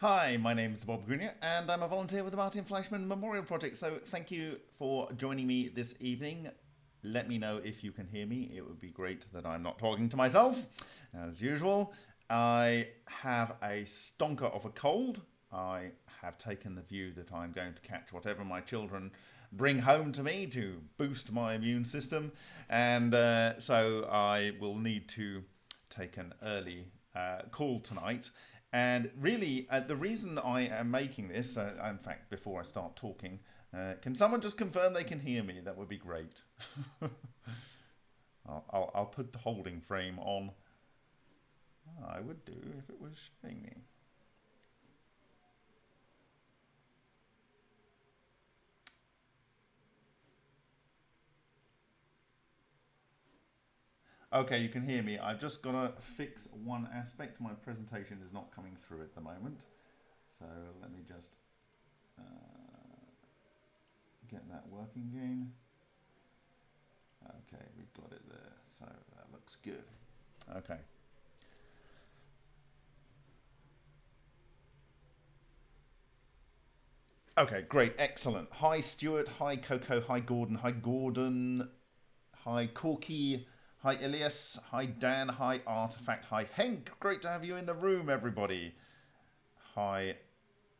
Hi, my name is Bob Greenyer, and I'm a volunteer with the Martin Fleischmann Memorial Project. So, thank you for joining me this evening. Let me know if you can hear me. It would be great that I'm not talking to myself, as usual. I have a stonker of a cold. I have taken the view that I'm going to catch whatever my children bring home to me to boost my immune system, and uh, so I will need to take an early uh, call tonight. And really, uh, the reason I am making this, uh, in fact, before I start talking, uh, can someone just confirm they can hear me? That would be great. I'll, I'll, I'll, put the holding frame on. I would do if it was showing me. Okay, you can hear me. I've just got to fix one aspect. My presentation is not coming through at the moment. So let me just uh, get that working again. Okay, we've got it there. So that looks good. Okay. Okay, great, excellent. Hi Stuart, hi Coco, hi Gordon, hi Gordon, hi Corky, Hi Ilias, hi Dan, hi Artifact, hi Henk. Great to have you in the room, everybody. Hi,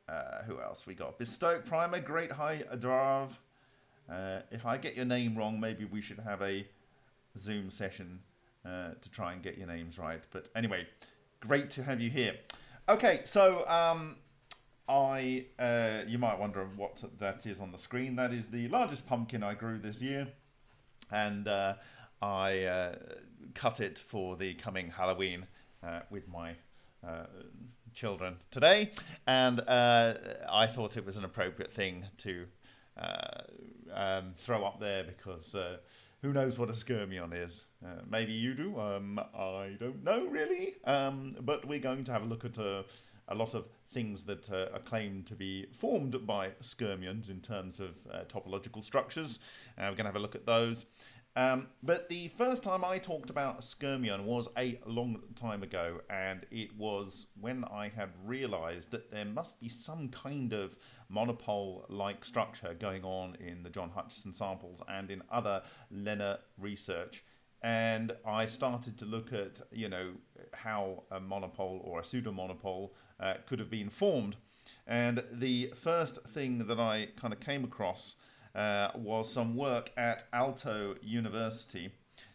uh, who else we got? Bestoke Primer, great. Hi Adrav. Uh, if I get your name wrong, maybe we should have a Zoom session uh, to try and get your names right. But anyway, great to have you here. Okay, so um, I uh, you might wonder what that is on the screen. That is the largest pumpkin I grew this year, and uh, I uh, cut it for the coming Halloween uh, with my uh, children today, and uh, I thought it was an appropriate thing to uh, um, throw up there because uh, who knows what a skyrmion is? maybe you do. Um, I don't know really, um, but we're going to have a look at a, a lot of things that uh, are claimed to be formed by skyrmions in terms of uh, topological structures. Uh, we're going to have a look at those. Um, but the first time I talked about Skyrmion was a long time ago, and it was when I had realized that there must be some kind of monopole like structure going on in the John Hutchison samples and in other LENR research. And I started to look at, you know, how a monopole or a pseudo uh, could have been formed. And the first thing that I kind of came across was some work at Aalto University.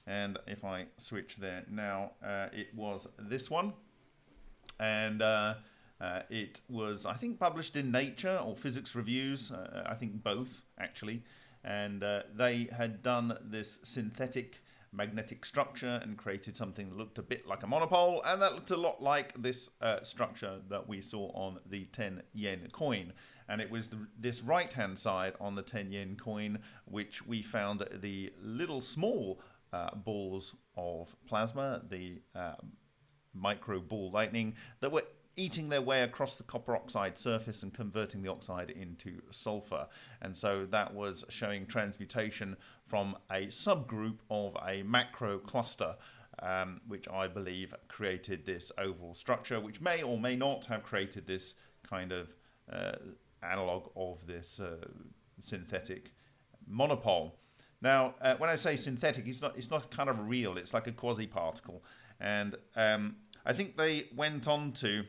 And if I switch there now, uh, it was this one. And uh, uh it was, I think, published in Nature or Physics Reviews. Uh, I think both, actually. And uh, they had done this synthetic magnetic structure and created something that looked a bit like a monopole and that looked a lot like this uh, structure that we saw on the 10 yen coin. And it was the, this right hand side on the 10 yen coin which we found the little small uh, balls of plasma the uh, micro ball lightning that were eating their way across the copper oxide surface and converting the oxide into sulfur. And so that was showing transmutation from a subgroup of a macro cluster. Um, which I believe created this overall structure, which may or may not have created this kind of uh, analog of this uh, synthetic monopole. Now, uh, when I say synthetic, it's not it's not kind of real. It's like a quasi particle, and um, I think they went on to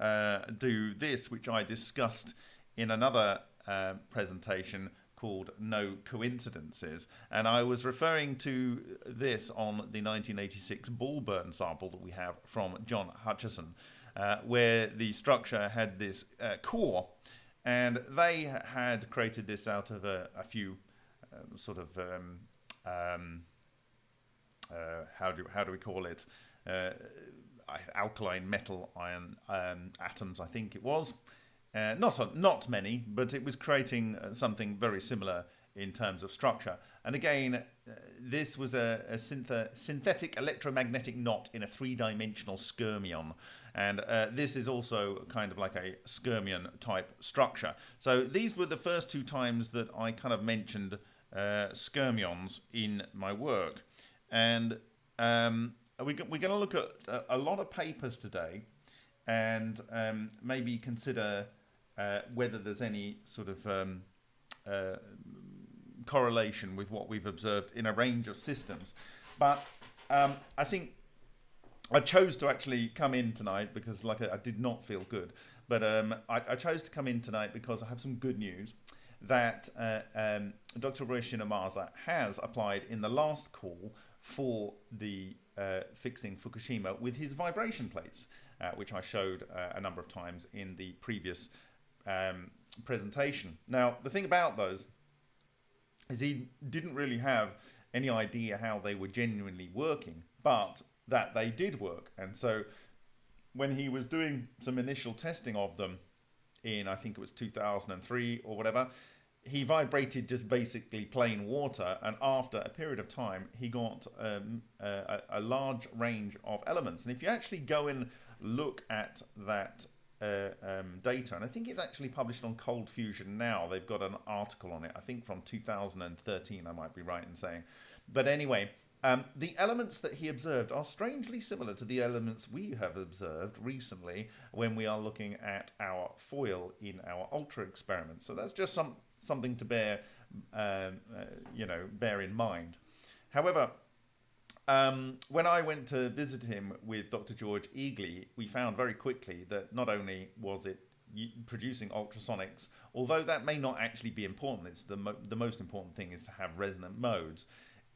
uh, do this, which I discussed in another uh, presentation called No Coincidences. And I was referring to this on the 1986 Ball-Burn sample that we have from John Hutchison, uh, where the structure had this uh, core, and they had created this out of a, a few um, sort of um, um, uh, how do how do we call it? Alkaline metal ion um, atoms, I think it was. Uh, not not many, but it was creating uh, something very similar in terms of structure. And again, uh, this was a, a synthetic electromagnetic knot in a three-dimensional skyrmion. And uh, this is also kind of like a skyrmion type structure. So these were the first two times that I kind of mentioned uh, skyrmions in my work. And um, we're, we're going to look at a, a lot of papers today and um, maybe consider uh, whether there's any sort of um, uh, correlation with what we've observed in a range of systems. But um, I think I chose to actually come in tonight because, like, I, did not feel good. But um, I, I, chose to come in tonight because I have some good news that uh, um, Dr. Ryushin Ohmasa has applied in the last call for the uh, fixing Fukushima with his vibration plates, uh, which I showed uh, a number of times in the previous um, presentation. Now, the thing about those is he didn't really have any idea how they were genuinely working, but that they did work. And so when he was doing some initial testing of them in, I think it was 2003 or whatever, he vibrated just basically plain water. And after a period of time, he got um, a, a, large range of elements. And if you actually go and look at that uh, um, data, and I think it's actually published on Cold Fusion now. They've got an article on it, I think from 2013, I might be right in saying. But anyway, um, the elements that he observed are strangely similar to the elements we have observed recently when we are looking at our foil in our ultra experiments. So that's just some something to bear, um, uh, you know, bear in mind. However, um, when I went to visit him with Dr. George Egely, we found very quickly that not only was it producing ultrasonics, although that may not actually be important, it's the, mo the most important thing is to have resonant modes.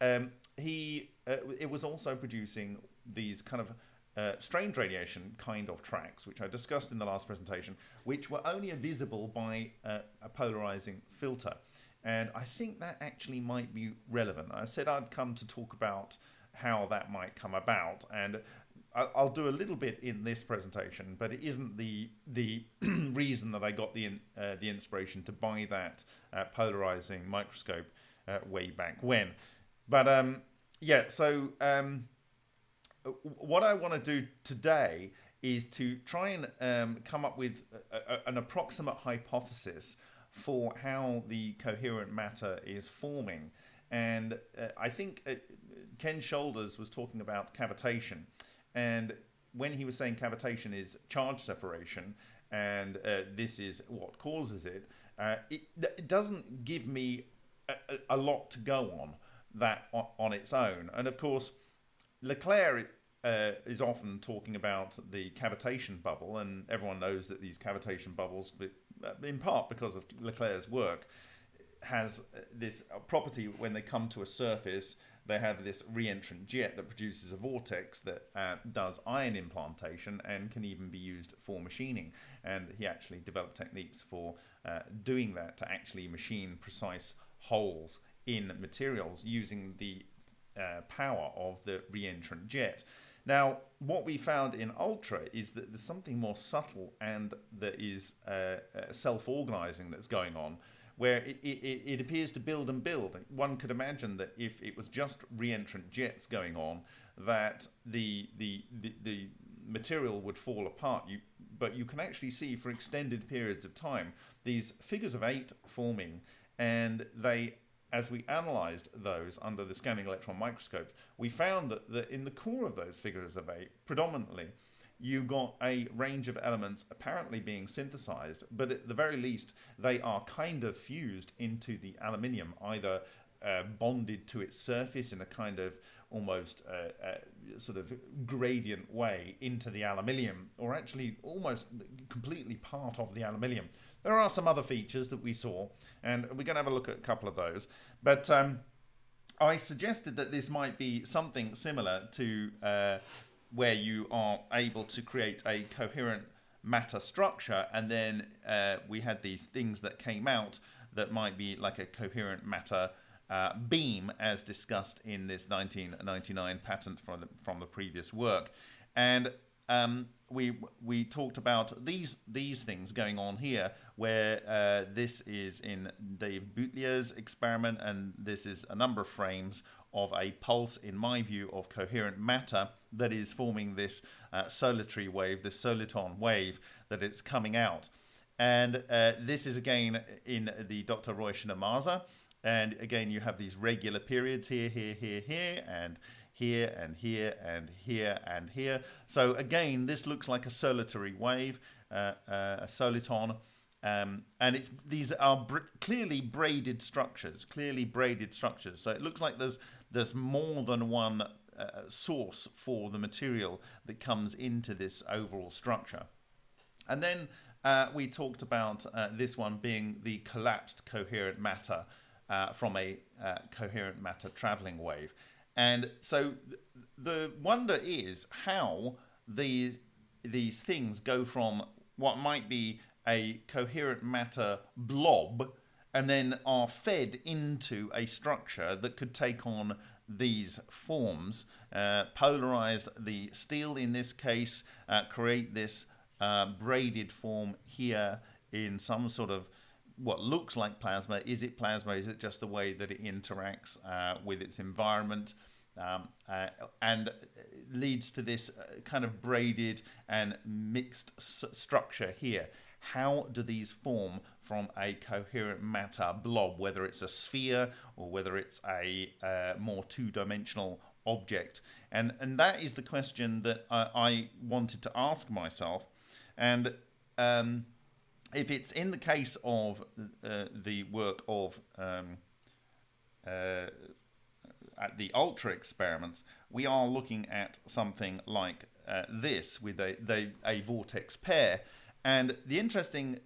Um, he uh, it was also producing these kind of uh, strange radiation kind of tracks, which I discussed in the last presentation, which were only visible by uh, a polarizing filter. And I think that actually might be relevant. I said I'd come to talk about how that might come about. And I'll do a little bit in this presentation, but it isn't the the reason that I got the uh, the inspiration to buy that uh, polarizing microscope uh, way back when. But um, yeah, so um, what I want to do today is to try and um, come up with a, a, an approximate hypothesis for how the coherent matter is forming. And uh, I think uh, Ken Shoulders was talking about cavitation. And when he was saying cavitation is charge separation, and uh, this is what causes it, uh, it, it, doesn't give me a, a, lot to go on that on, on its own. And of course, Leclair uh, is often talking about the cavitation bubble, and everyone knows that these cavitation bubbles, uh, in part because of Leclair's work, has uh, this property when they come to a surface they have this reentrant jet that produces a vortex that uh, does ion implantation and can even be used for machining. And he actually developed techniques for uh, doing that to actually machine precise holes in materials using the uh, power of the reentrant jet. Now, what we found in Ultra is that there's something more subtle and that is uh, uh, self-organizing that's going on where it, it, it, appears to build and build. One could imagine that if it was just reentrant jets going on, that the, the, the, the material would fall apart. You, but you can actually see for extended periods of time these figures of eight forming, and they as we analyzed those under the scanning electron microscopes, we found that, that in the core of those figures of eight, predominantly, you got a range of elements apparently being synthesized, but at the very least, they are kind of fused into the aluminium, either uh, bonded to its surface in a kind of almost uh, uh, sort of gradient way into the aluminium, or actually almost completely part of the aluminium. There are some other features that we saw, and we're going to have a look at a couple of those. But um, I suggested that this might be something similar to uh, where you are able to create a coherent matter structure and then uh, we had these things that came out that might be like a coherent matter uh, beam as discussed in this 1999 patent from the, from the previous work and um, we we talked about these these things going on here where uh, this is in Dave Boutlier's experiment and this is a number of frames of a pulse, in my view, of coherent matter that is forming this uh, solitary wave, this soliton wave that it's coming out. And uh, this is again in the Dr. Ryushin Ohmasa. And again, you have these regular periods here, here, here, here, and here and here and here and here. So again, this looks like a solitary wave, uh, uh, a soliton. Um, and it's these are br clearly braided structures, clearly braided structures. So it looks like there's there's more than one uh, source for the material that comes into this overall structure. And then uh, we talked about uh, this one being the collapsed coherent matter uh, from a uh, coherent matter traveling wave. And so the wonder is how these, these things go from what might be a coherent matter blob and then are fed into a structure that could take on these forms, uh, polarize the steel in this case, uh, create this uh, braided form here in some sort of what looks like plasma. Is it plasma? Is it just the way that it interacts uh, with its environment? Um, uh, and leads to this uh, kind of braided and mixed structure here. How do these form from a coherent matter blob, whether it's a sphere or whether it's a uh, more two-dimensional object? And, and that is the question that I, I wanted to ask myself. And um, if it's in the case of uh, the work of um, uh, at the ultra experiments, we are looking at something like uh, this with a, the, a vortex pair. And the interesting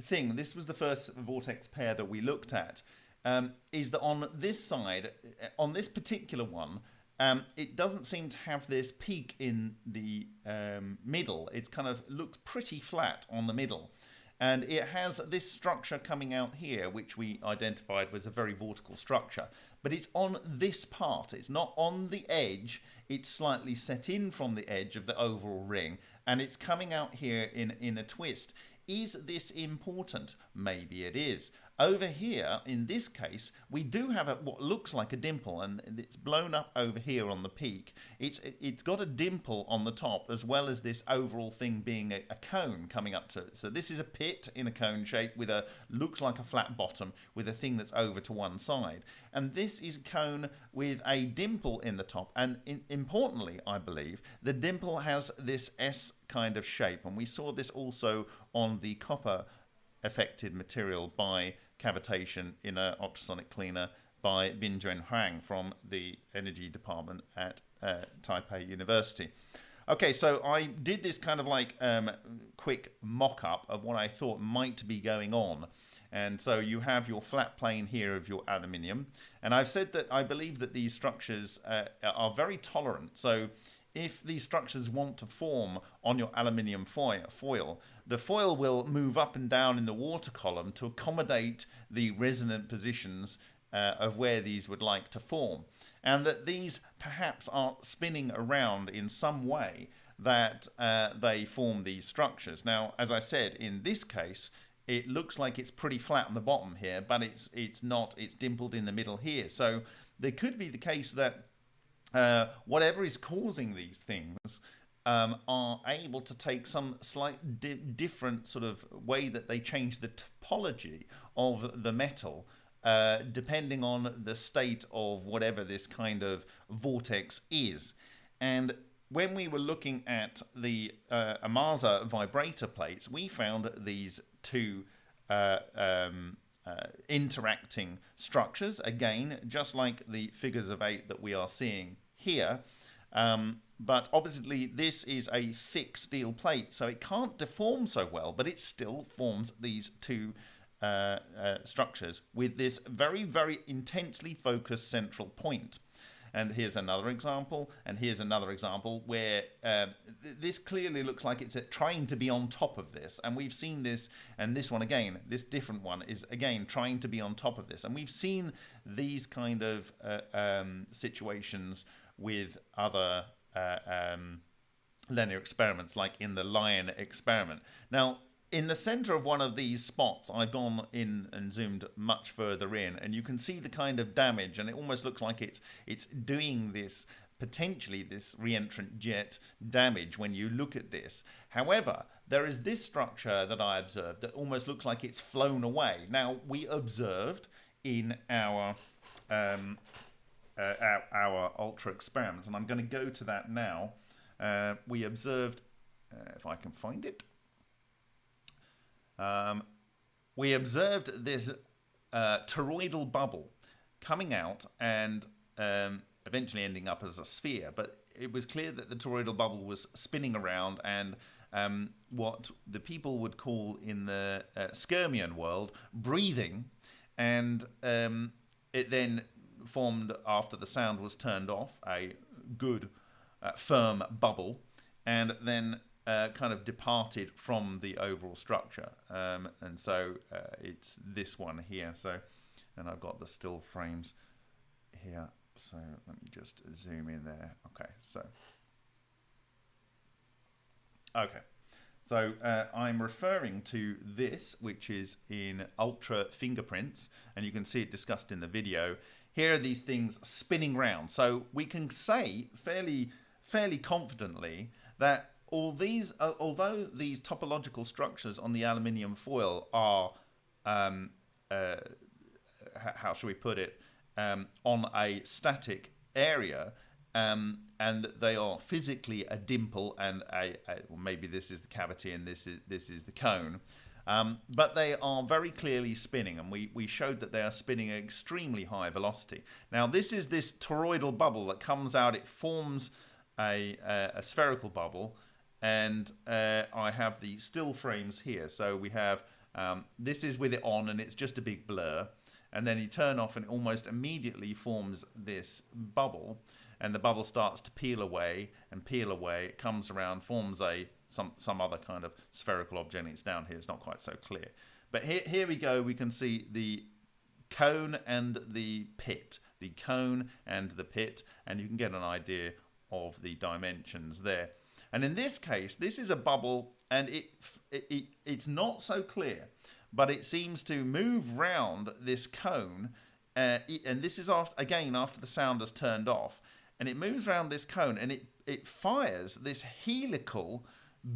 thing, this was the first vortex pair that we looked at, um, is that on this side, on this particular one, um, it doesn't seem to have this peak in the um, middle. It's kind of looks pretty flat on the middle. And it has this structure coming out here, which we identified was a very vortical structure. But it's on this part. It's not on the edge. It's slightly set in from the edge of the overall ring. And it's coming out here in, in a twist. Is this important? Maybe it is. Over here, in this case, we do have a, what looks like a dimple, and it's blown up over here on the peak. It's It's got a dimple on the top, as well as this overall thing being a, a cone coming up to it. So this is a pit in a cone shape with a, looks like a flat bottom, with a thing that's over to one side. And this is a cone with a dimple in the top. And in, importantly, I believe, the dimple has this S kind of shape. And we saw this also on the copper affected material by cavitation in an ultrasonic cleaner by Binjuan Huang from the energy department at uh, Taipei University. Okay, so I did this kind of like um, quick mock-up of what I thought might be going on. And so you have your flat plane here of your aluminium. And I've said that I believe that these structures uh, are very tolerant. So if these structures want to form on your aluminium foil, the foil will move up and down in the water column to accommodate the resonant positions uh, of where these would like to form. And that these perhaps are spinning around in some way that uh, they form these structures. Now, as I said, in this case, it looks like it's pretty flat on the bottom here, but it's it's not. It's dimpled in the middle here. So there could be the case that uh, whatever is causing these things um, are able to take some slight di different sort of way that they change the topology of the metal uh, depending on the state of whatever this kind of vortex is. And when we were looking at the uh, Ohmasa vibrator plates, we found these two uh, um, uh, interacting structures, again, just like the figures of eight that we are seeing here. Um, but obviously this is a thick steel plate, so it can't deform so well, but it still forms these two uh, uh, structures with this very, very intensely focused central point. And here's another example, and here's another example where uh, th this clearly looks like it's trying to be on top of this. And we've seen this, and this one again, this different one is again trying to be on top of this. And we've seen these kind of uh, um, situations with other uh, um, LENR experiments, like in the lion experiment. Now, in the center of one of these spots, I've gone in and zoomed much further in, and you can see the kind of damage, and it almost looks like it's it's doing this potentially this reentrant jet damage when you look at this. However, there is this structure that I observed that almost looks like it's flown away. Now, we observed in our um, uh, our, our, ultra experiments, and I'm going to go to that now. Uh, we observed, uh, if I can find it, um, we observed this uh, toroidal bubble coming out and um, eventually ending up as a sphere, but it was clear that the toroidal bubble was spinning around and um, what the people would call in the uh, world breathing, and um, it then formed after the sound was turned off a good uh, firm bubble, and then uh, kind of departed from the overall structure. Um, and so uh, it's this one here. So, and I've got the still frames here. So let me just zoom in there. Okay, so okay. So uh, I'm referring to this, which is in ultra fingerprints, and you can see it discussed in the video. Here are these things spinning round. So we can say fairly, fairly confidently that all these, uh, although these topological structures on the aluminium foil are, um, uh, how shall we put it, um, on a static area, um, and they are physically a dimple and a, a well, maybe this is the cavity and this is this is the cone. Um, but they are very clearly spinning, and we, we showed that they are spinning at extremely high velocity. Now, this is this toroidal bubble that comes out. It forms a, a, a spherical bubble, and uh, I have the still frames here. So we have um, this is with it on, and it's just a big blur. And then you turn off, and it almost immediately forms this bubble and the bubble starts to peel away and peel away. It comes around, forms a some some other kind of spherical object. It's down here. It's not quite so clear. But here here we go. We can see the cone and the pit, the cone and the pit, and you can get an idea of the dimensions there. And in this case, this is a bubble, and it, it, it it's not so clear, but it seems to move round this cone. Uh, and this is after, again after the sound has turned off and it moves around this cone and it, it fires this helical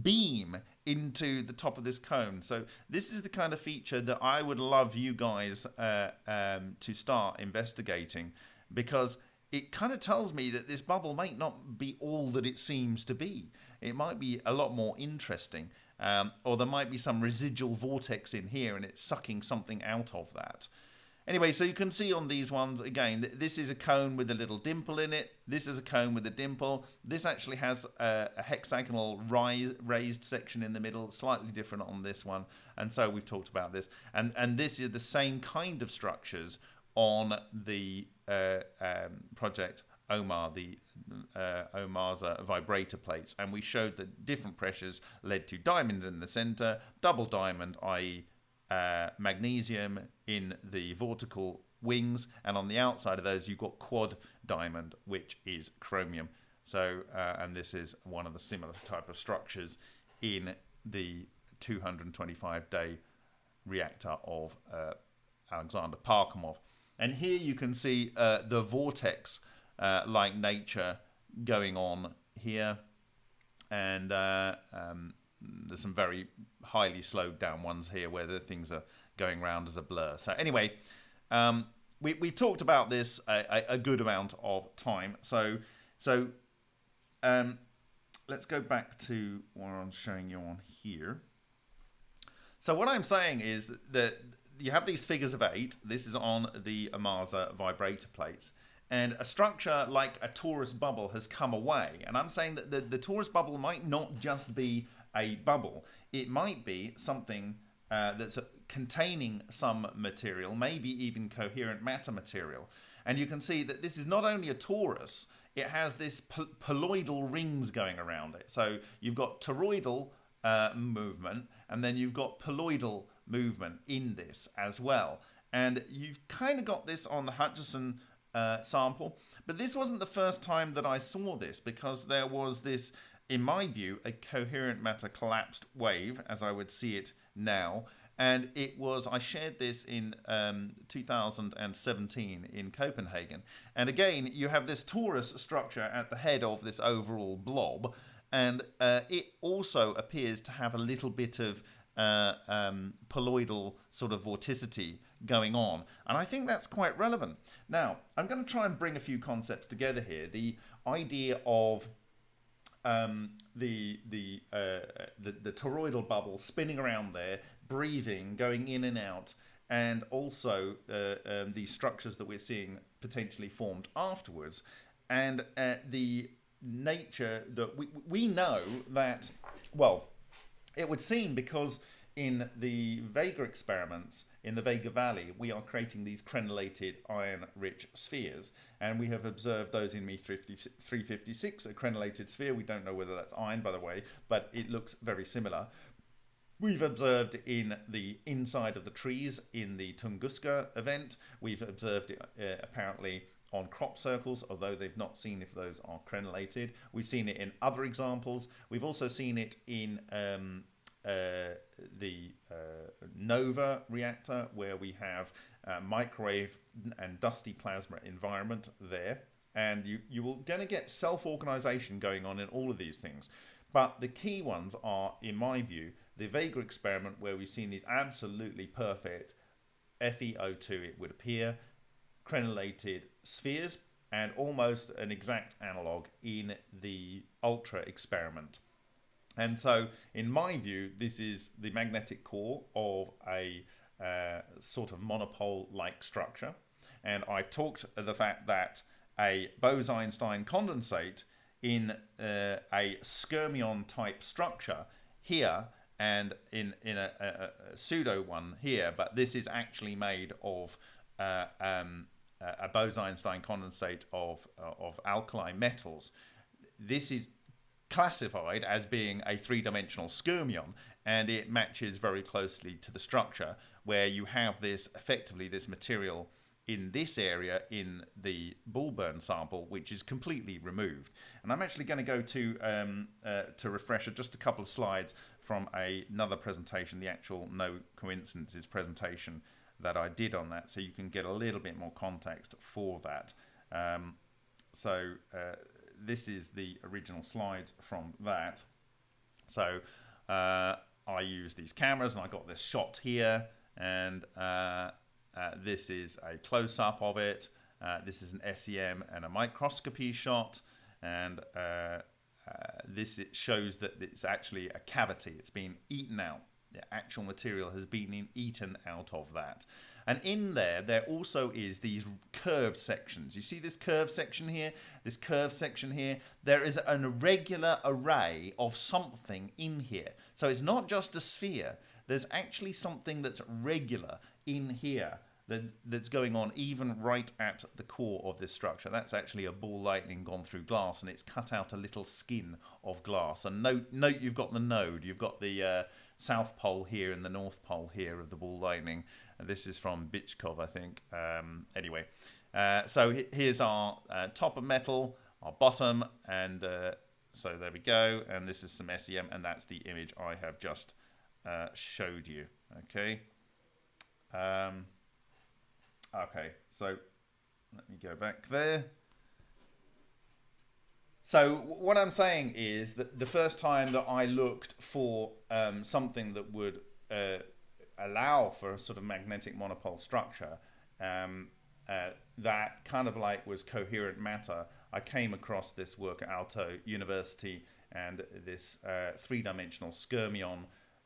beam into the top of this cone. So this is the kind of feature that I would love you guys uh, um, to start investigating because it kind of tells me that this bubble might not be all that it seems to be. It might be a lot more interesting. Um, or there might be some residual vortex in here and it's sucking something out of that. Anyway, so you can see on these ones, again, this is a cone with a little dimple in it. This is a cone with a dimple. This actually has a, a hexagonal rise, raised section in the middle, slightly different on this one. And so we've talked about this. And, and this is the same kind of structures on the uh, um, project Omar, the uh, Ohmasa uh, vibrator plates. And we showed that different pressures led to diamond in the center, double diamond, i.e uh, magnesium in the vortical wings, and on the outside of those you've got quad diamond, which is chromium. So, uh, and this is one of the similar type of structures in the 225 day reactor of uh, Alexander Parkhomov. And here you can see uh, the vortex uh, like nature going on here. And uh, um, there's some very highly slowed down ones here where the things are going around as a blur. So anyway, um, we, we talked about this a, a, good amount of time. So so um, let's go back to what I'm showing you on here. So what I'm saying is that you have these figures of eight. This is on the Ohmasa vibrator plates. And a structure like a torus bubble has come away. And I'm saying that the, the torus bubble might not just be a bubble. It might be something uh, that's containing some material, maybe even coherent matter material. And you can see that this is not only a torus, it has this poloidal rings going around it. So you've got toroidal uh, movement, and then you've got poloidal movement in this as well. And you've kind of got this on the Hutchison uh, sample, but this wasn't the first time that I saw this because there was this in my view, a coherent matter collapsed wave, as I would see it now. And it was, I shared this in um, 2017 in Copenhagen. And again, you have this torus structure at the head of this overall blob. And uh, it also appears to have a little bit of uh, um, poloidal sort of vorticity going on. And I think that's quite relevant. Now, I'm going to try and bring a few concepts together here. The idea of um, the the, uh, the the toroidal bubble spinning around there, breathing, going in and out, and also uh, um, the structures that we're seeing potentially formed afterwards, and uh, the nature that we we know that well, it would seem because in the Vega experiments in the Vega Valley, we are creating these crenellated iron-rich spheres, and we have observed those in Me 356, a crenellated sphere. We don't know whether that's iron, by the way, but it looks very similar. We've observed in the inside of the trees in the Tunguska event. We've observed it uh, apparently on crop circles, although they've not seen if those are crenellated. We've seen it in other examples. We've also seen it in um, uh, the uh, NOVA reactor, where we have microwave and dusty plasma environment there. And you, you will going to get self-organization going on in all of these things. But the key ones are, in my view, the Vega experiment, where we've seen these absolutely perfect FeO2, it would appear, crenellated spheres, and almost an exact analog in the Ultra experiment. And so, in my view, this is the magnetic core of a uh, sort of monopole-like structure. And I've talked the fact that a Bose-Einstein condensate in uh, a skyrmion type structure here and in, in a, a, a, pseudo one here, but this is actually made of uh, um, a Bose-Einstein condensate of, uh, of alkali metals. This is classified as being a three-dimensional skyrmion and it matches very closely to the structure where you have this effectively this material in this area in the Bullburn sample which is completely removed. And I'm actually going to go to um, uh, to refresh just a couple of slides from a, another presentation the actual no coincidences presentation that I did on that so you can get a little bit more context for that. Um, so uh, this is the original slides from that. So uh, I use these cameras and I got this shot here and uh, uh, this is a close-up of it. Uh, this is an SEM and a microscopy shot and uh, this it shows that it's actually a cavity. It's been eaten out. The actual material has been eaten out of that. And in there, there also is these curved sections. You see this curved section here, this curved section here? There is an irregular array of something in here. So it's not just a sphere. There's actually something that's regular in here that's going on even right at the core of this structure. That's actually a ball lightning gone through glass and it's cut out a little skin of glass. And note, note you've got the node, you've got the uh, south pole here and the north pole here of the ball lightning. And this is from Bychkov, I think. Um, anyway, uh, so here's our uh, top of metal, our bottom, and uh, so there we go. And this is some SEM, and that's the image I have just uh, showed you. Okay. Um, okay, so let me go back there. So what I'm saying is that the first time that I looked for um, something that would uh, allow for a sort of magnetic monopole structure um, uh, that kind of like was coherent matter, I came across this work at Aalto University and this uh, three-dimensional skyrmion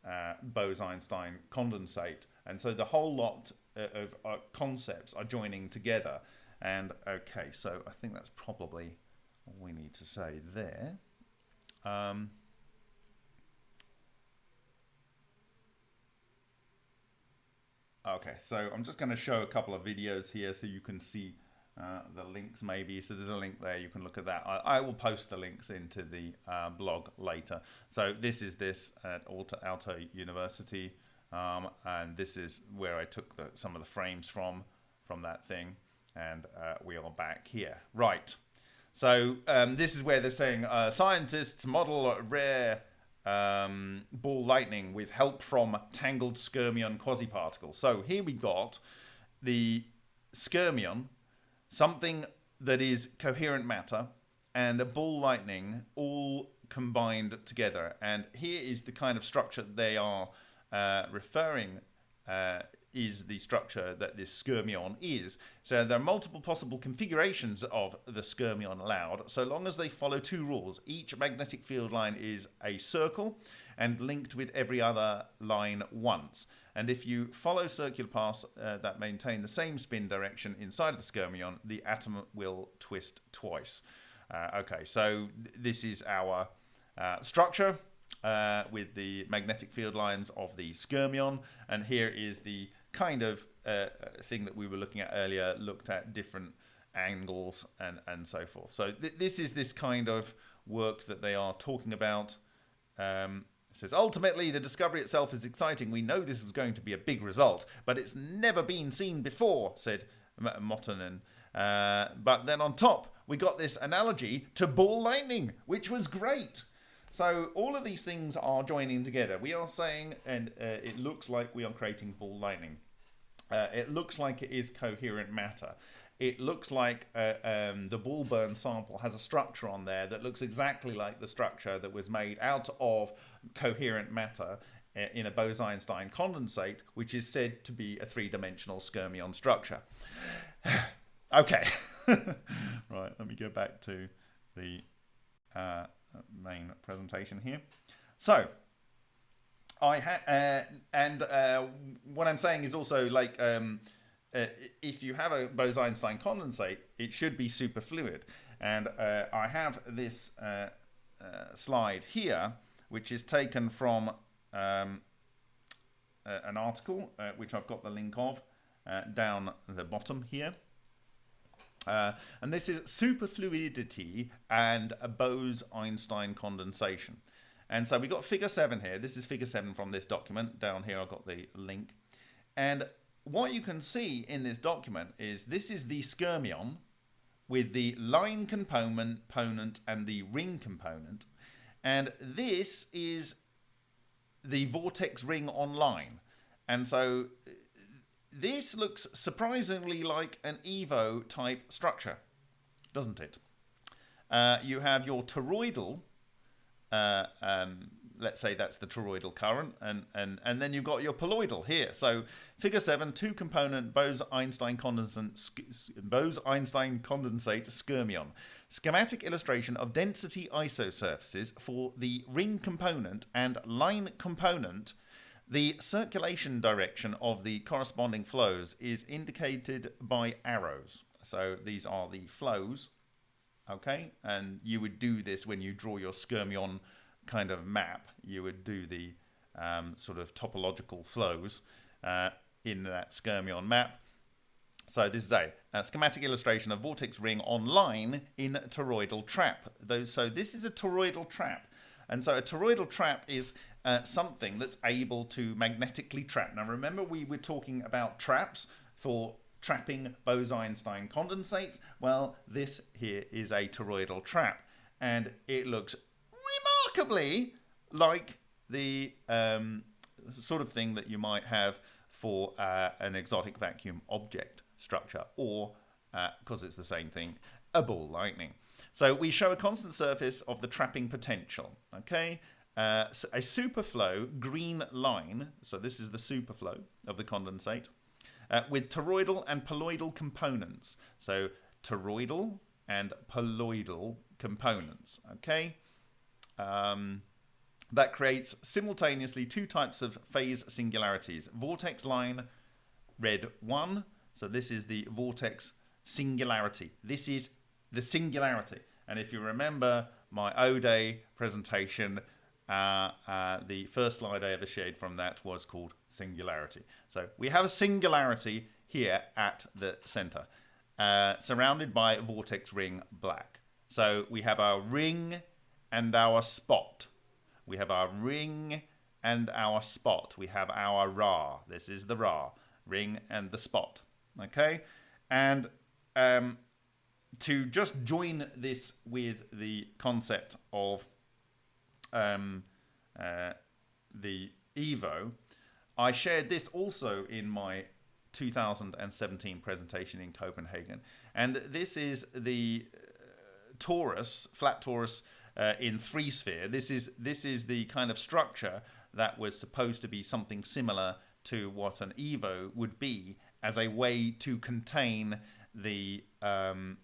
uh, Bose-Einstein condensate. And so the whole lot of uh, concepts are joining together. And okay, so I think that's probably all we need to say there. Um, Okay, so I'm just going to show a couple of videos here so you can see uh, the links maybe. So there's a link there, you can look at that. I, I will post the links into the uh, blog later. So this is this at Aalto University, um, and this is where I took the, some of the frames from, from that thing, and uh, we are back here. Right, so um, this is where they're saying uh, scientists model rare um, ball lightning with help from tangled skyrmion quasiparticles. So here we got the skyrmion, something that is coherent matter, and a ball lightning all combined together. And here is the kind of structure they are uh, referring uh, is the structure that this skyrmion is. So there are multiple possible configurations of the skyrmion allowed, so long as they follow two rules. Each magnetic field line is a circle and linked with every other line once. And if you follow circular paths uh, that maintain the same spin direction inside of the skyrmion, the atom will twist twice. Uh, okay, so th this is our uh, structure. Uh, with the magnetic field lines of the skyrmion and here is the kind of uh, thing that we were looking at earlier, looked at different angles and, and so forth. So th this is this kind of work that they are talking about. Um, says, ultimately, the discovery itself is exciting. We know this is going to be a big result, but it's never been seen before, said Mottonen. Uh, but then on top, we got this analogy to ball lightning, which was great. So all of these things are joining together. We are saying, and uh, it looks like we are creating ball lightning. Uh, it looks like it is coherent matter. It looks like uh, um, the ball burn sample has a structure on there that looks exactly like the structure that was made out of coherent matter uh, in a Bose-Einstein condensate, which is said to be a three-dimensional skyrmion structure. okay, right, let me go back to the uh, main presentation here. So, I uh, and uh, what I'm saying is also like um, uh, if you have a Bose-Einstein condensate, it should be superfluid. And uh, I have this uh, uh, slide here, which is taken from um, an article, which I've got the link of down the bottom here. Uh, and this is superfluidity and Bose-Einstein condensation. And so we've got figure 7 here. This is figure 7 from this document. Down here I've got the link. And what you can see in this document is this is the skyrmion with the line component, component and the ring component. And this is the vortex ring online. And so this looks surprisingly like an EVO type structure, doesn't it? Uh, you have your toroidal, uh, um, let's say that's the toroidal current, and, and, and then you've got your poloidal here. So figure 7, two-component Bose-Einstein condensate, Bose-Einstein condensate skyrmion. Schematic illustration of density isosurfaces for the ring component and line component the circulation direction of the corresponding flows is indicated by arrows. So these are the flows, okay? And you would do this when you draw your skyrmion kind of map. You would do the um, sort of topological flows uh, in that skyrmion map. So this is a, a, schematic illustration of vortex ring online in toroidal trap. Though, So this is a toroidal trap. And so a toroidal trap is uh, something that's able to magnetically trap. Now remember we were talking about traps for trapping Bose-Einstein condensates. Well, this here is a toroidal trap and it looks remarkably like the um, sort of thing that you might have for uh, an exotic vacuum object structure or, because uh, it's the same thing, a ball lightning. So we show a constant surface of the trapping potential, okay? Uh, a superflow green line, so this is the superflow of the condensate, uh, with toroidal and poloidal components. So toroidal and poloidal components, okay? Um, that creates simultaneously two types of phase singularities. Vortex line, red 1, so this is the vortex singularity. This is the singularity. And if you remember my O-Day presentation, uh, uh, the first slide I ever shared from that was called singularity. So we have a singularity here at the center, uh, surrounded by vortex ring black. So we have our ring and our spot. We have our ring and our spot. We have our Ra. This is the Ra, ring and the spot. Okay? And um, to just join this with the concept of um, uh, the Evo, I shared this also in my 2017 presentation in Copenhagen. And this is the uh, torus, flat torus uh, in three sphere. This is, this is the kind of structure that was supposed to be something similar to what an Evo would be as a way to contain the um,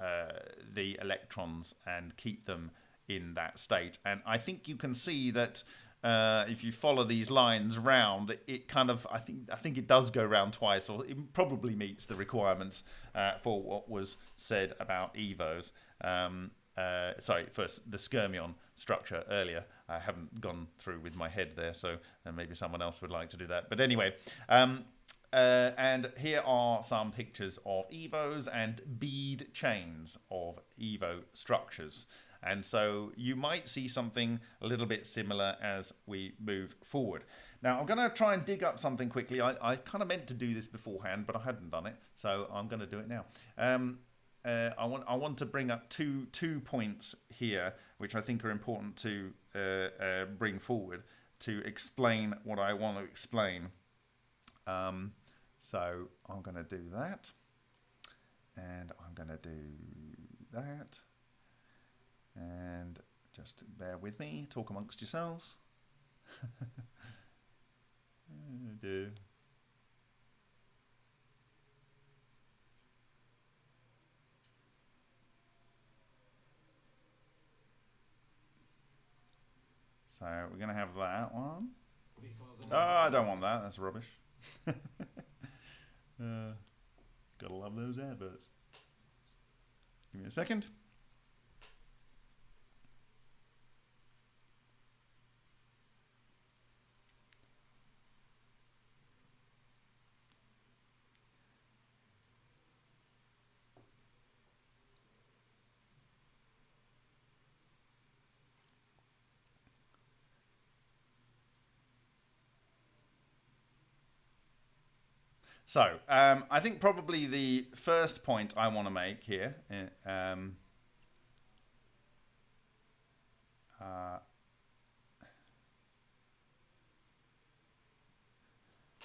uh, the electrons and keep them in that state. And I think you can see that uh, if you follow these lines round, it kind of I think I think it does go round twice, or it probably meets the requirements uh, for what was said about Evos. Um, uh, sorry, first the skyrmion structure earlier. I haven't gone through with my head there, so uh, maybe someone else would like to do that. But anyway, um, uh, and here are some pictures of EVOs and bead chains of EVO structures. And so you might see something a little bit similar as we move forward. Now I'm going to try and dig up something quickly. I, I kind of meant to do this beforehand, but I hadn't done it. So I'm going to do it now. Um, uh, I want I want to bring up two two points here, which I think are important to uh, uh, bring forward to explain what I want to explain. Um, so I'm going to do that, and I'm going to do that, and just bear with me. Talk amongst yourselves. do. So we're going to have that one. Oh, I don't want that. That's rubbish. uh, gotta love those adverts. Give me a second. So, um, I think probably the first point I want to make here. Eh, um, uh,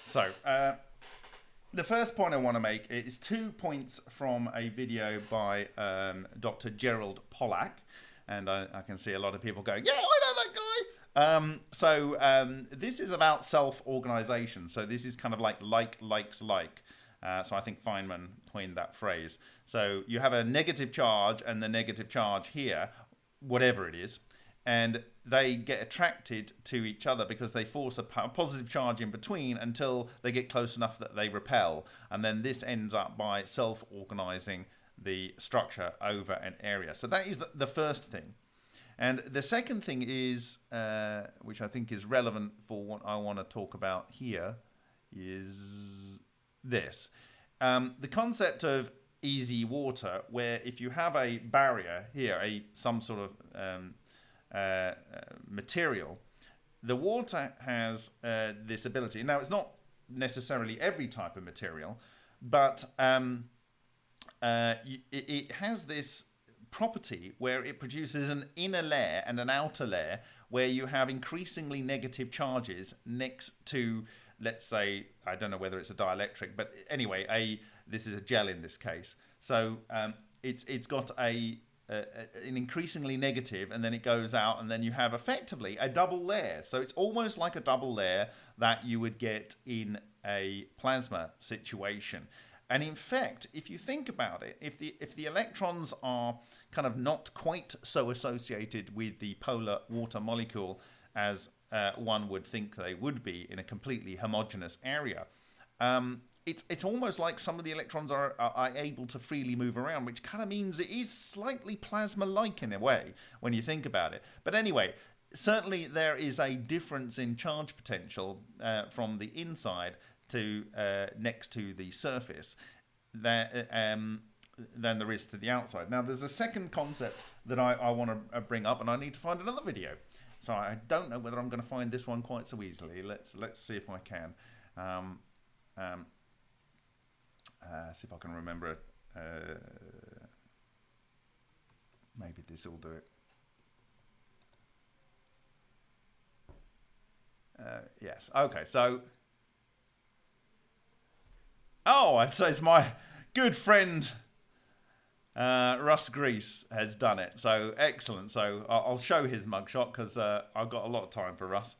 so, uh, the first point I want to make is two points from a video by um, Dr. Gerald Pollack. And I, I, can see a lot of people going, yeah, I. Um, so um, this is about self-organization. So this is kind of like like likes like. Uh, so I think Feynman coined that phrase. So you have a negative charge and the negative charge here, whatever it is, and they get attracted to each other because they force a positive charge in between until they get close enough that they repel. And then this ends up by self-organizing the structure over an area. So that is the first thing. And the second thing is, uh, which I think is relevant for what I want to talk about here, is this. Um, the concept of EZ water, where if you have a barrier here, a some sort of um, uh, uh, material, the water has uh, this ability. Now, it's not necessarily every type of material, but um, uh, it, it, has this property where it produces an inner layer and an outer layer where you have increasingly negative charges next to let's say I don't know whether it's a dielectric but anyway a this is a gel in this case. So um, it's it's got a, a, an increasingly negative and then it goes out and then you have effectively a double layer. So it's almost like a double layer that you would get in a plasma situation and in fact, if you think about it, if the if the electrons are kind of not quite so associated with the polar water molecule as uh, one would think they would be in a completely homogeneous area, um, it's it's almost like some of the electrons are, are, are able to freely move around, which kind of means it is slightly plasma-like in a way when you think about it. But anyway, certainly there is a difference in charge potential uh, from the inside to uh, next to the surface there, um, than there is to the outside. Now, there's a second concept that I, I want to uh, bring up, and I need to find another video. So I don't know whether I'm going to find this one quite so easily. Let's let's see if I can. Um, um, uh, see if I can remember it. Uh, maybe this will do it. Uh, yes. Okay. So Oh, so it's my good friend uh, Russ Gries has done it. So excellent. So I'll show his mugshot because uh, I've got a lot of time for Russ.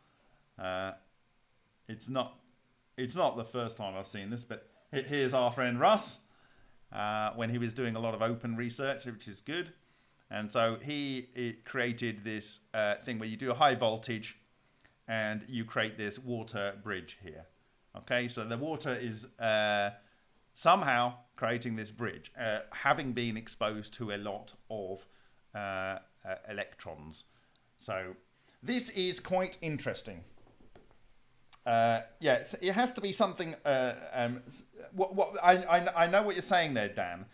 Uh, it's not it's not the first time I've seen this, but here's our friend Russ uh, when he was doing a lot of open research, which is good. And so he created this uh, thing where you do a high voltage and you create this water bridge here. Okay, so the water is uh, somehow creating this bridge, uh, having been exposed to a lot of uh, uh, electrons. So this is quite interesting. Uh, yeah, it has to be something. Uh, um, what, what I, I, I know what you're saying there, Dan.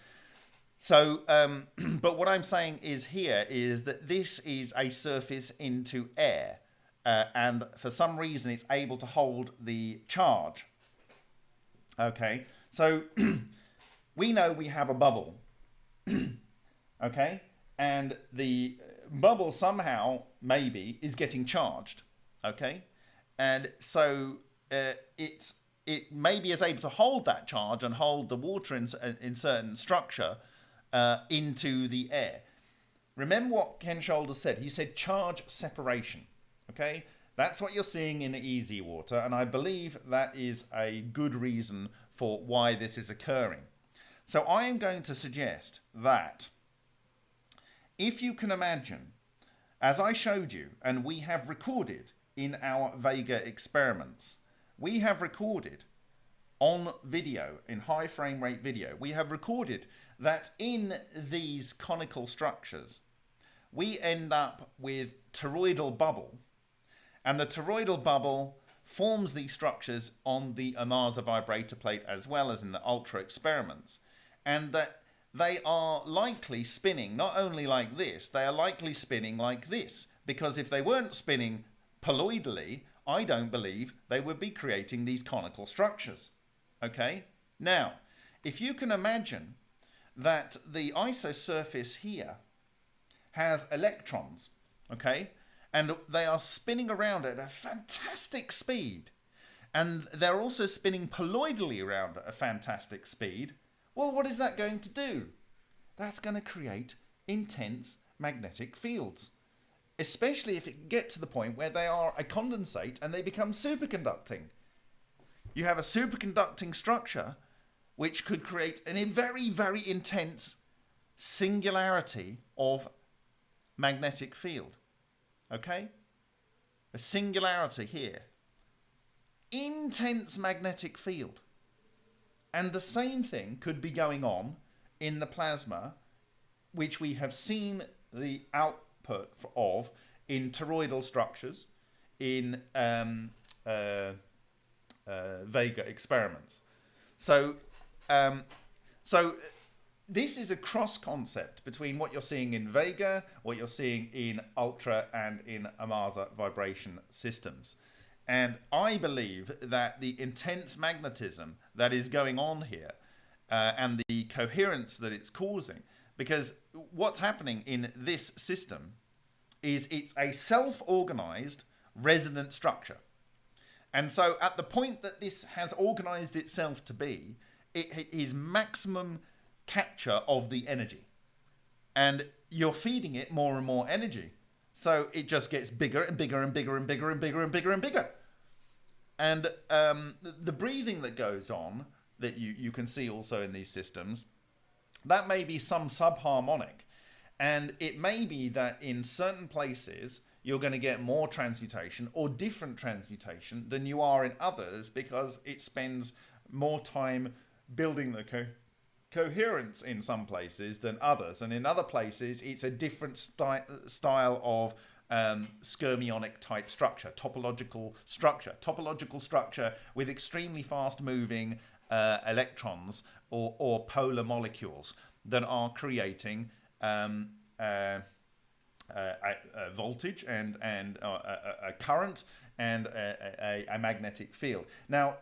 So, um, but what I'm saying is here is that this is a surface into air, uh, and for some reason it's able to hold the charge. Okay, so we know we have a bubble. okay, and the bubble somehow maybe is getting charged. Okay, and so uh, it's it maybe is able to hold that charge and hold the water in, in certain structure uh, into the air. Remember what Ken Shoulders said. He said charge separation. Okay, that's what you're seeing in EZ water, and I believe that is a good reason for why this is occurring. So I am going to suggest that if you can imagine, as I showed you, and we have recorded in our Vega experiments. We have recorded on video, in high frame rate video, we have recorded that in these conical structures, we end up with toroidal bubble. And the toroidal bubble forms these structures on the Ohmasa vibrator plate as well as in the Ultra experiments. And that they are likely spinning not only like this, they are likely spinning like this. Because if they weren't spinning Poloidally, I don't believe they would be creating these conical structures. Okay? Now, if you can imagine that the isosurface here has electrons, okay, and they are spinning around at a fantastic speed, and they're also spinning poloidally around at a fantastic speed, well, what is that going to do? That's going to create intense magnetic fields especially if it can get to the point where they are a condensate and they become superconducting. You have a superconducting structure which could create a very, very intense singularity of magnetic field. Okay? A singularity here. Intense magnetic field. And the same thing could be going on in the plasma, which we have seen the output of in toroidal structures in um, uh, uh, Vega experiments. So, um, so this is a cross concept between what you're seeing in Vega, what you're seeing in Ultra and in Ohmasa vibration systems. And I believe that the intense magnetism that is going on here uh, and the coherence that it's causing because what's happening in this system is it's a self-organized resonant structure. And so at the point that this has organized itself to be, it is maximum capture of the energy. And you're feeding it more and more energy. So it just gets bigger and bigger and bigger and bigger and bigger and bigger and bigger. And um, the breathing that goes on that you, you can see also in these systems, that may be some subharmonic. And it may be that in certain places you're going to get more transmutation or different transmutation than you are in others because it spends more time building the co coherence in some places than others. And in other places, it's a different sty style of um, skyrmionic type structure, topological structure, topological structure with extremely fast moving uh, electrons or, or polar molecules that are creating um, uh, uh, a, voltage and and uh, a, a, current and a, a, magnetic field. Now,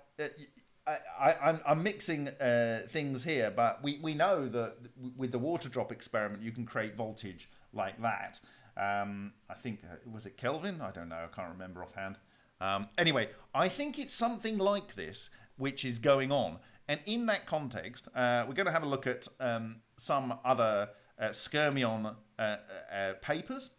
I, am mixing uh, things here, but we, we know that with the water drop experiment, you can create voltage like that. Um, I think, uh, was it Kelvin? I don't know. I can't remember offhand. Um, anyway, I think it's something like this which is going on. And in that context, uh, we're going to have a look at um, some other uh, Skyrmion uh, uh, papers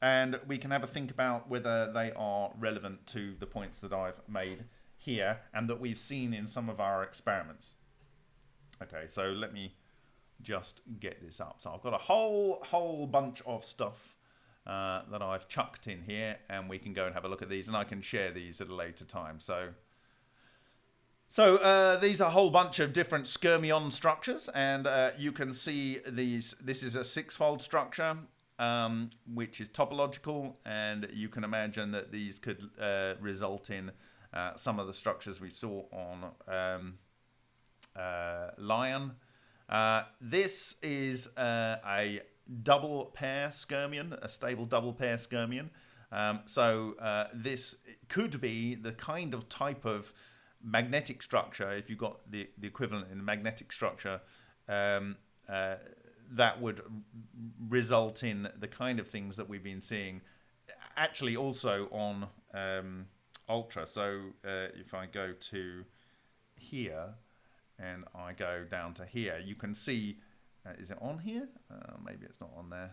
and we can have a think about whether they are relevant to the points that I've made here and that we've seen in some of our experiments. Okay, so let me just get this up. So I've got a whole whole bunch of stuff uh, that I've chucked in here and we can go and have a look at these and I can share these at a later time. So so uh, these are a whole bunch of different skyrmion structures and uh, you can see these. This is a six-fold structure um, which is topological and you can imagine that these could uh, result in uh, some of the structures we saw on um, uh, Lion. Uh, this is a double pair skyrmion, a stable double pair skyrmion. Um, so this could be the kind of type of magnetic structure, if you've got the, the equivalent in magnetic structure, um, uh, that would result in the kind of things that we've been seeing actually also on um, Ultra. So uh, if I go to here and I go down to here, you can see, uh, is it on here? Uh, maybe it's not on there.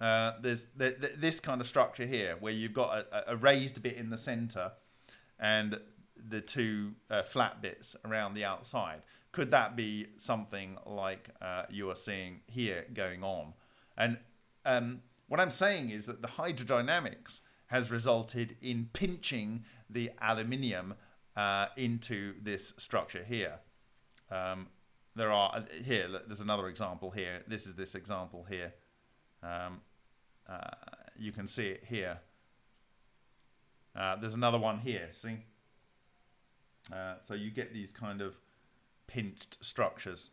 Uh, there's th th this kind of structure here where you've got a, a raised bit in the center and the two uh, flat bits around the outside. Could that be something like uh, you are seeing here going on? And um, what I'm saying is that the hydrodynamics has resulted in pinching the aluminium uh, into this structure here. Um, there are uh, here. There's another example here. This is this example here. Um, uh, you can see it here. Uh, there's another one here. See. Uh, so you get these kind of pinched structures.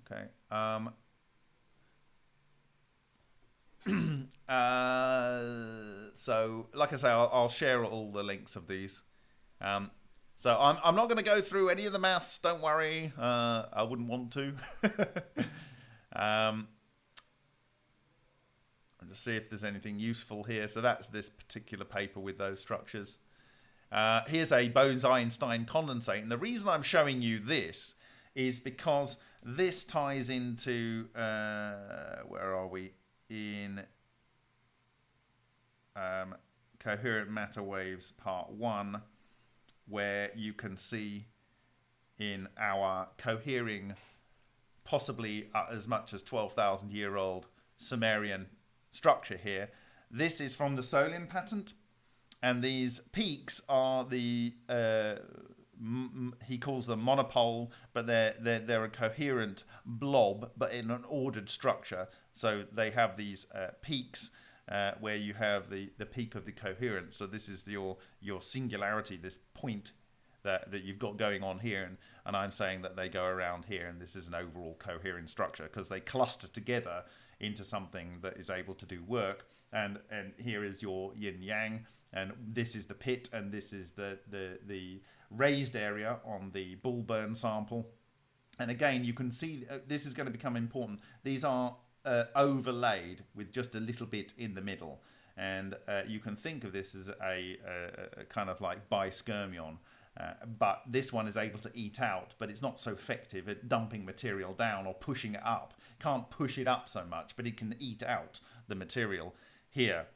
Okay. Um, uh, so, like I say, I'll, I'll, share all the links of these. Um, so I'm, I'm not going to go through any of the maths. Don't worry. Uh, I wouldn't want to. um, I'll just see if there's anything useful here. So that's this particular paper with those structures. Uh, here's a Bose-Einstein condensate. And the reason I'm showing you this is because this ties into, uh, where are we? In um, Coherent Matter Waves Part 1, where you can see in our cohering, possibly uh, as much as 12,000 year old Sumerian structure here. This is from the Solin patent and these peaks are the uh, he calls them monopole, but they're, they're they're a coherent blob, but in an ordered structure. So they have these uh, peaks uh, where you have the the peak of the coherence. So this is your your singularity, this point that that you've got going on here, and and I'm saying that they go around here, and this is an overall coherent structure because they cluster together into something that is able to do work. And and here is your yin yang and this is the pit and this is the the the raised area on the bull burn sample. And again you can see uh, this is going to become important. These are uh, overlaid with just a little bit in the middle. And uh, you can think of this as a, a, a kind of like biskyrmion uh, but this one is able to eat out but it's not so effective at dumping material down or pushing it up. Can't push it up so much but it can eat out the material. Here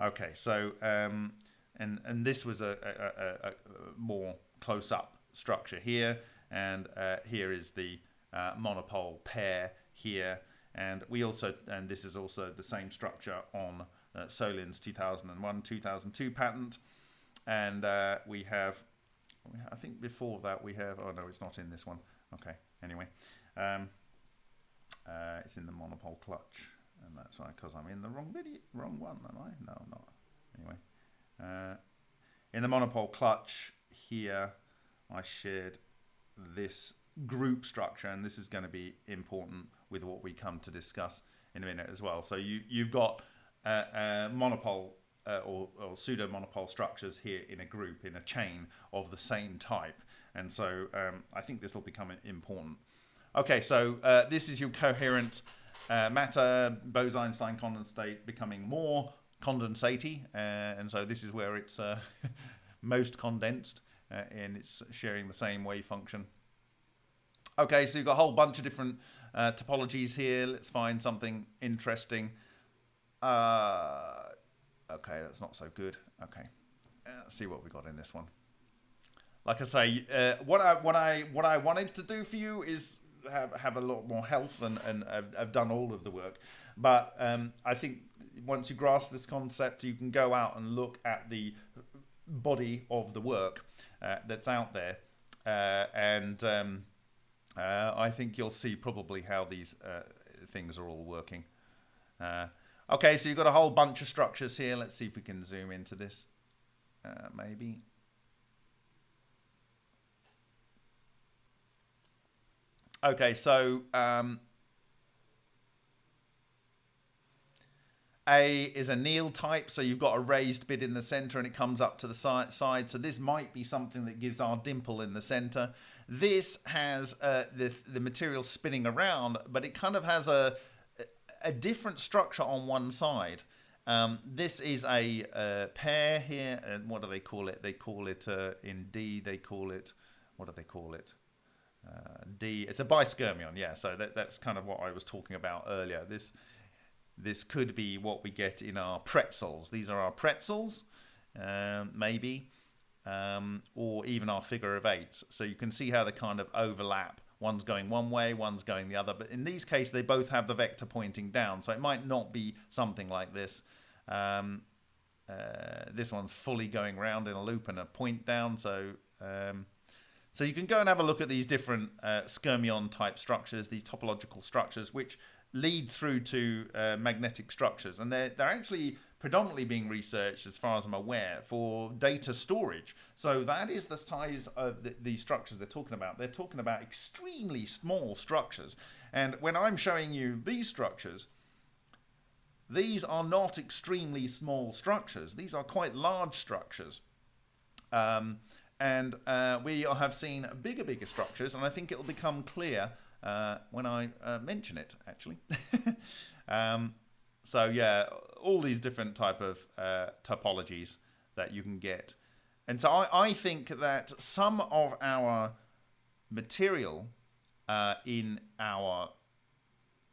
Okay, so um, and and this was a, a, a, a more close-up structure here, and uh, here is the uh, monopole pair here, and we also and this is also the same structure on uh, Solin's 2001-2002 patent, and uh, we have I think before that we have oh no it's not in this one. Okay anyway um, uh, it's in the monopole clutch and that's why because I'm in the wrong video, wrong one, am I? No, I'm not. Anyway, uh, in the monopole clutch here, I shared this group structure, and this is going to be important with what we come to discuss in a minute as well. So you you've got uh, uh, monopole uh, or, or, pseudo monopole structures here in a group in a chain of the same type, and so um, I think this will become important. Okay, so uh, this is your coherent uh, matter, Bose-Einstein condensate becoming more condensatey, uh, and so this is where it's uh, most condensed, uh, and it's sharing the same wave function. Okay, so you've got a whole bunch of different topologies here. Let's find something interesting. Okay, that's not so good. Okay, let's see what we got in this one. Like I say, uh, what I what I what I wanted to do for you is have have a lot more health, and and I've, I've done all of the work. But um, I think once you grasp this concept, you can go out and look at the body of the work uh, that's out there, uh, and um, uh, I think you'll see probably how these uh, things are all working. Uh, okay, so you've got a whole bunch of structures here. Let's see if we can zoom into this, uh, maybe. Okay, so um, A is a Néel type, so you've got a raised bit in the center and it comes up to the side. So this might be something that gives our dimple in the center. This has uh, the, the material spinning around, but it kind of has a, a different structure on one side. Um, this is a, pair here, what do they call it? They call it uh, in D. They call it what do they call it? D. It's a biskyrmion, yeah. So that, that's kind of what I was talking about earlier. This this could be what we get in our pretzels. These are our pretzels, um, maybe, um, or even our figure of eights. So you can see how they kind of overlap. One's going one way, one's going the other. But in these cases, they both have the vector pointing down. So it might not be something like this. Um, uh, this one's fully going round in a loop and a point down. So um, so you can go and have a look at these different uh, skyrmion type structures, these topological structures, which lead through to uh, magnetic structures. And they're, they're actually predominantly being researched, as far as I'm aware, for data storage. So that is the size of the, the structures they're talking about. They're talking about extremely small structures. And when I'm showing you these structures, these are not extremely small structures. These are quite large structures. Um, and uh, we have seen bigger, bigger structures, and I think it'll become clear uh, when I uh, mention it, actually. um, so yeah, all these different type of uh, topologies that you can get. And so I, I think that some of our material uh, in our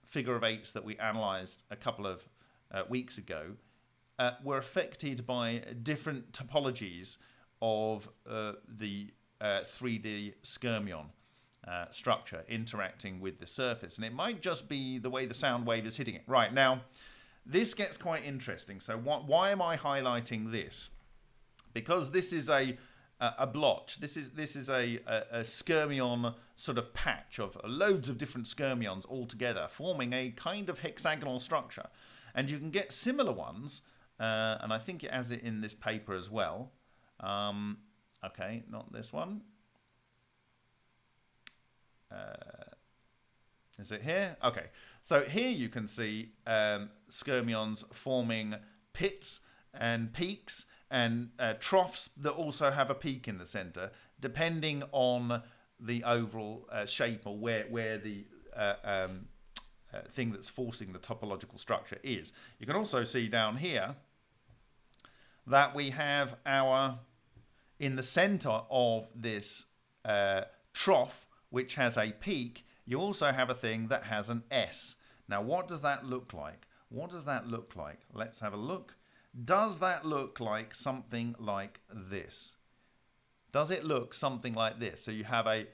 figure of eights that we analyzed a couple of uh, weeks ago were affected by different topologies of the 3D skyrmion uh, structure interacting with the surface. And it might just be the way the sound wave is hitting it. Right, now, this gets quite interesting. So wh why am I highlighting this? Because this is a a blotch. This is this is a, a, a, skyrmion sort of patch of loads of different skyrmions all together, forming a kind of hexagonal structure. And you can get similar ones, uh, and I think it has it in this paper as well. Um, okay, not this one. Uh, is it here? Okay. So here you can see um, skyrmions forming pits and peaks and uh, troughs that also have a peak in the center, depending on the overall uh, shape or where, where the uh, um, uh, thing that's forcing the topological structure is. You can also see down here that we have our, in the center of this uh, trough, which has a peak, you also have a thing that has an S. Now, what does that look like? What does that look like? Let's have a look. Does that look like something like this? Does it look something like this? So you have a,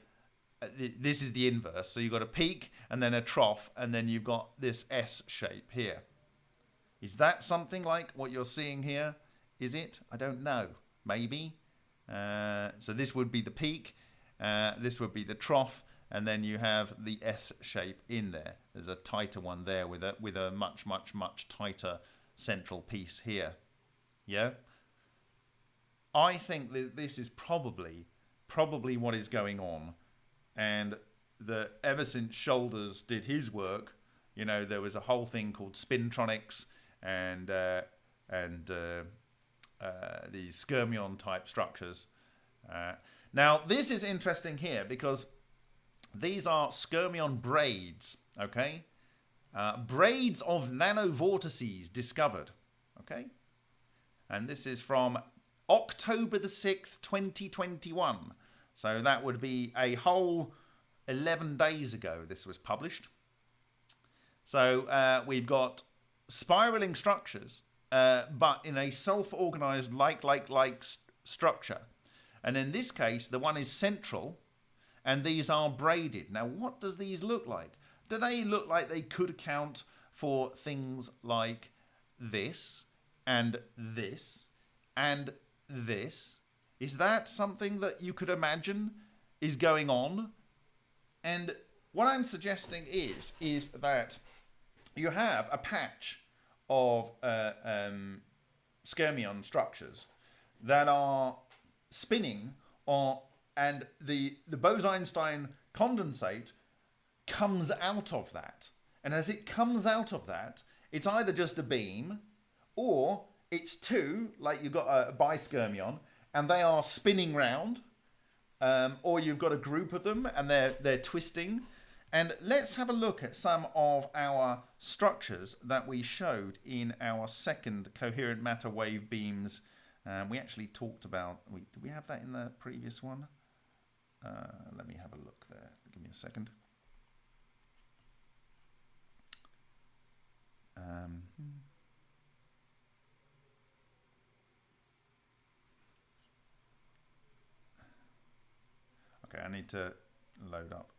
this is the inverse. So you've got a peak and then a trough and then you've got this S shape here. Is that something like what you're seeing here? Is it? I don't know. Maybe. Uh, so this would be the peak uh, this would be the trough, and then you have the S shape in there. There's a tighter one there with a with a much much much tighter central piece here. Yeah. I think that this is probably probably what is going on, and that ever since Shoulders did his work, you know, there was a whole thing called spintronics and uh, and uh, these skyrmion type structures. Uh, now, this is interesting here because these are skyrmion braids, okay? Uh, braids of nanovortices discovered, okay? And this is from October the 6th, 2021. So that would be a whole 11 days ago this was published. So uh, we've got spiraling structures, uh, but in a self-organized like-like-like st- structure. And in this case, the one is central, and these are braided. Now, what does these look like? Do they look like they could account for things like this and this and this? Is that something that you could imagine is going on? And what I'm suggesting is is that you have a patch of uh, um, skyrmion structures that are spinning on, and the the Bose-Einstein condensate comes out of that. And as it comes out of that, it's either just a beam or it's two, like you've got a biskyrmion, and they are spinning round, um, or you've got a group of them and they're they're twisting. And let's have a look at some of our structures that we showed in our second coherent matter wave beams. Um, we actually talked about, we, did we have that in the previous one? Uh, let me have a look there. Give me a second. Um, okay, I need to load up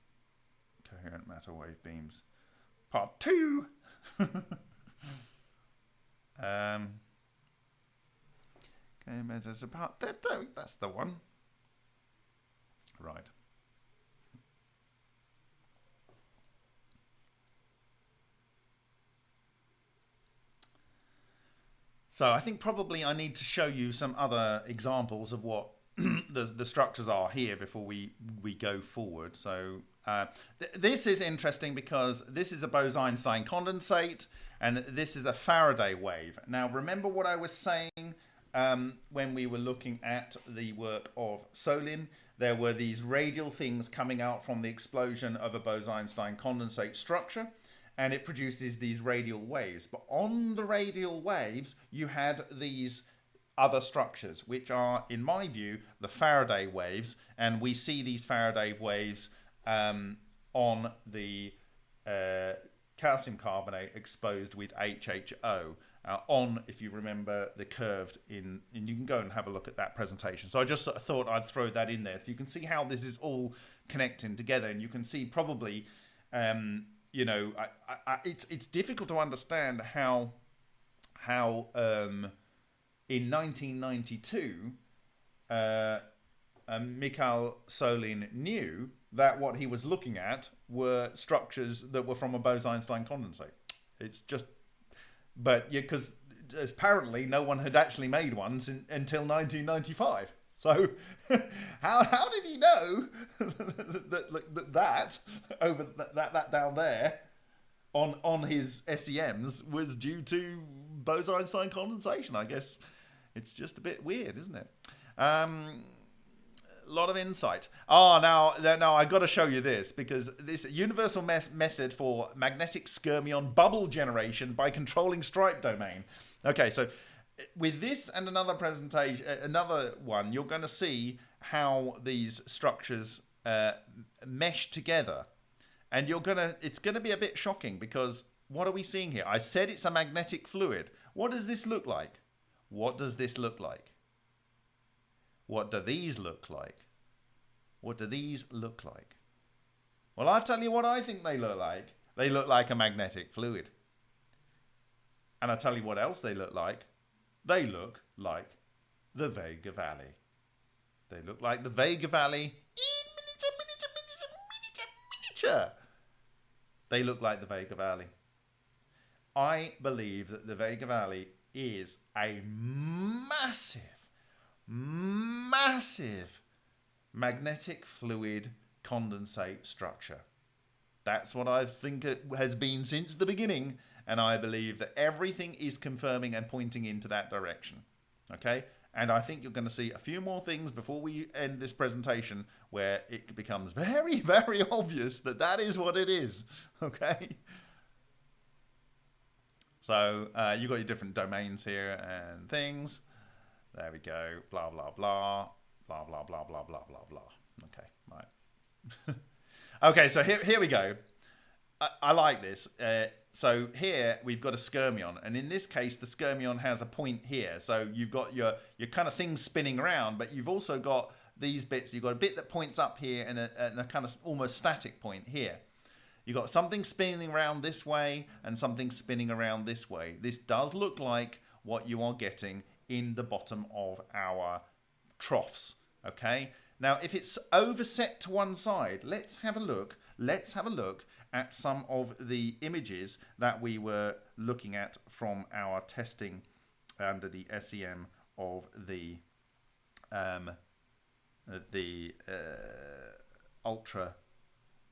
coherent matter wave beams. Part two. um, okay, there's a That, There, that's the one. Right. So I think probably I need to show you some other examples of what the, the structures are here before we, we go forward. So uh, th this is interesting because this is a Bose-Einstein condensate and this is a Faraday wave. Now remember what I was saying um, when we were looking at the work of Solin. There were these radial things coming out from the explosion of a Bose-Einstein condensate structure and it produces these radial waves. But on the radial waves, you had these other structures, which are, in my view, the Faraday waves. And we see these Faraday waves um, on the uh, calcium carbonate exposed with HHO. Uh, on, if you remember, the curved in, and you can go and have a look at that presentation. So I just sort of thought I'd throw that in there so you can see how this is all connecting together, and you can see probably um, you know, I, I, it's it's difficult to understand how how um, in 1992 uh, um, Mikhail Solin knew that what he was looking at were structures that were from a Bose-Einstein condensate. It's just, but yeah, because apparently no one had actually made ones in, until 1995. So how how did he know that, that that over that, that that down there on on his SEMs was due to Bose-Einstein condensation? I guess it's just a bit weird, isn't it? Um, lot of insight. Oh, now, now I've got to show you this because this universal method for magnetic skyrmion bubble generation by controlling stripe domain. Okay, so with this and another presentation, uh, another one, you're going to see how these structures uh, mesh together, and you're gonna. It's going to be a bit shocking because what are we seeing here? I said it's a magnetic fluid. What does this look like? What does this look like? What do these look like? What do these look like? Well, I'll tell you what I think they look like. They look like a magnetic fluid. And I'll tell you what else they look like. They look like the Vega Valley. They look like the Vega Valley in miniature, miniature, miniature, miniature, miniature. They look like the Vega Valley. I believe that the Vega Valley is a massive, massive magnetic fluid condensate structure. That's what I think it has been since the beginning and I believe that everything is confirming and pointing into that direction. Okay? And I think you're going to see a few more things before we end this presentation where it becomes very, very obvious that that is what it is. Okay? So uh, you've got your different domains here and things. There we go. Blah, blah, blah. Blah, blah, blah, blah, blah, blah, blah. Okay, right. okay, so here, here we go. I, I like this. Uh, so here we've got a skyrmion, and in this case, the skyrmion has a point here. So you've got your your kind of things spinning around, but you've also got these bits. You've got a bit that points up here and a, and a kind of almost static point here. You've got something spinning around this way and something spinning around this way. This does look like what you are getting in the bottom of our troughs. Okay. Now, if it's overset to one side, let's have a look. Let's have a look at some of the images that we were looking at from our testing under the SEM of the um, the uh, ultra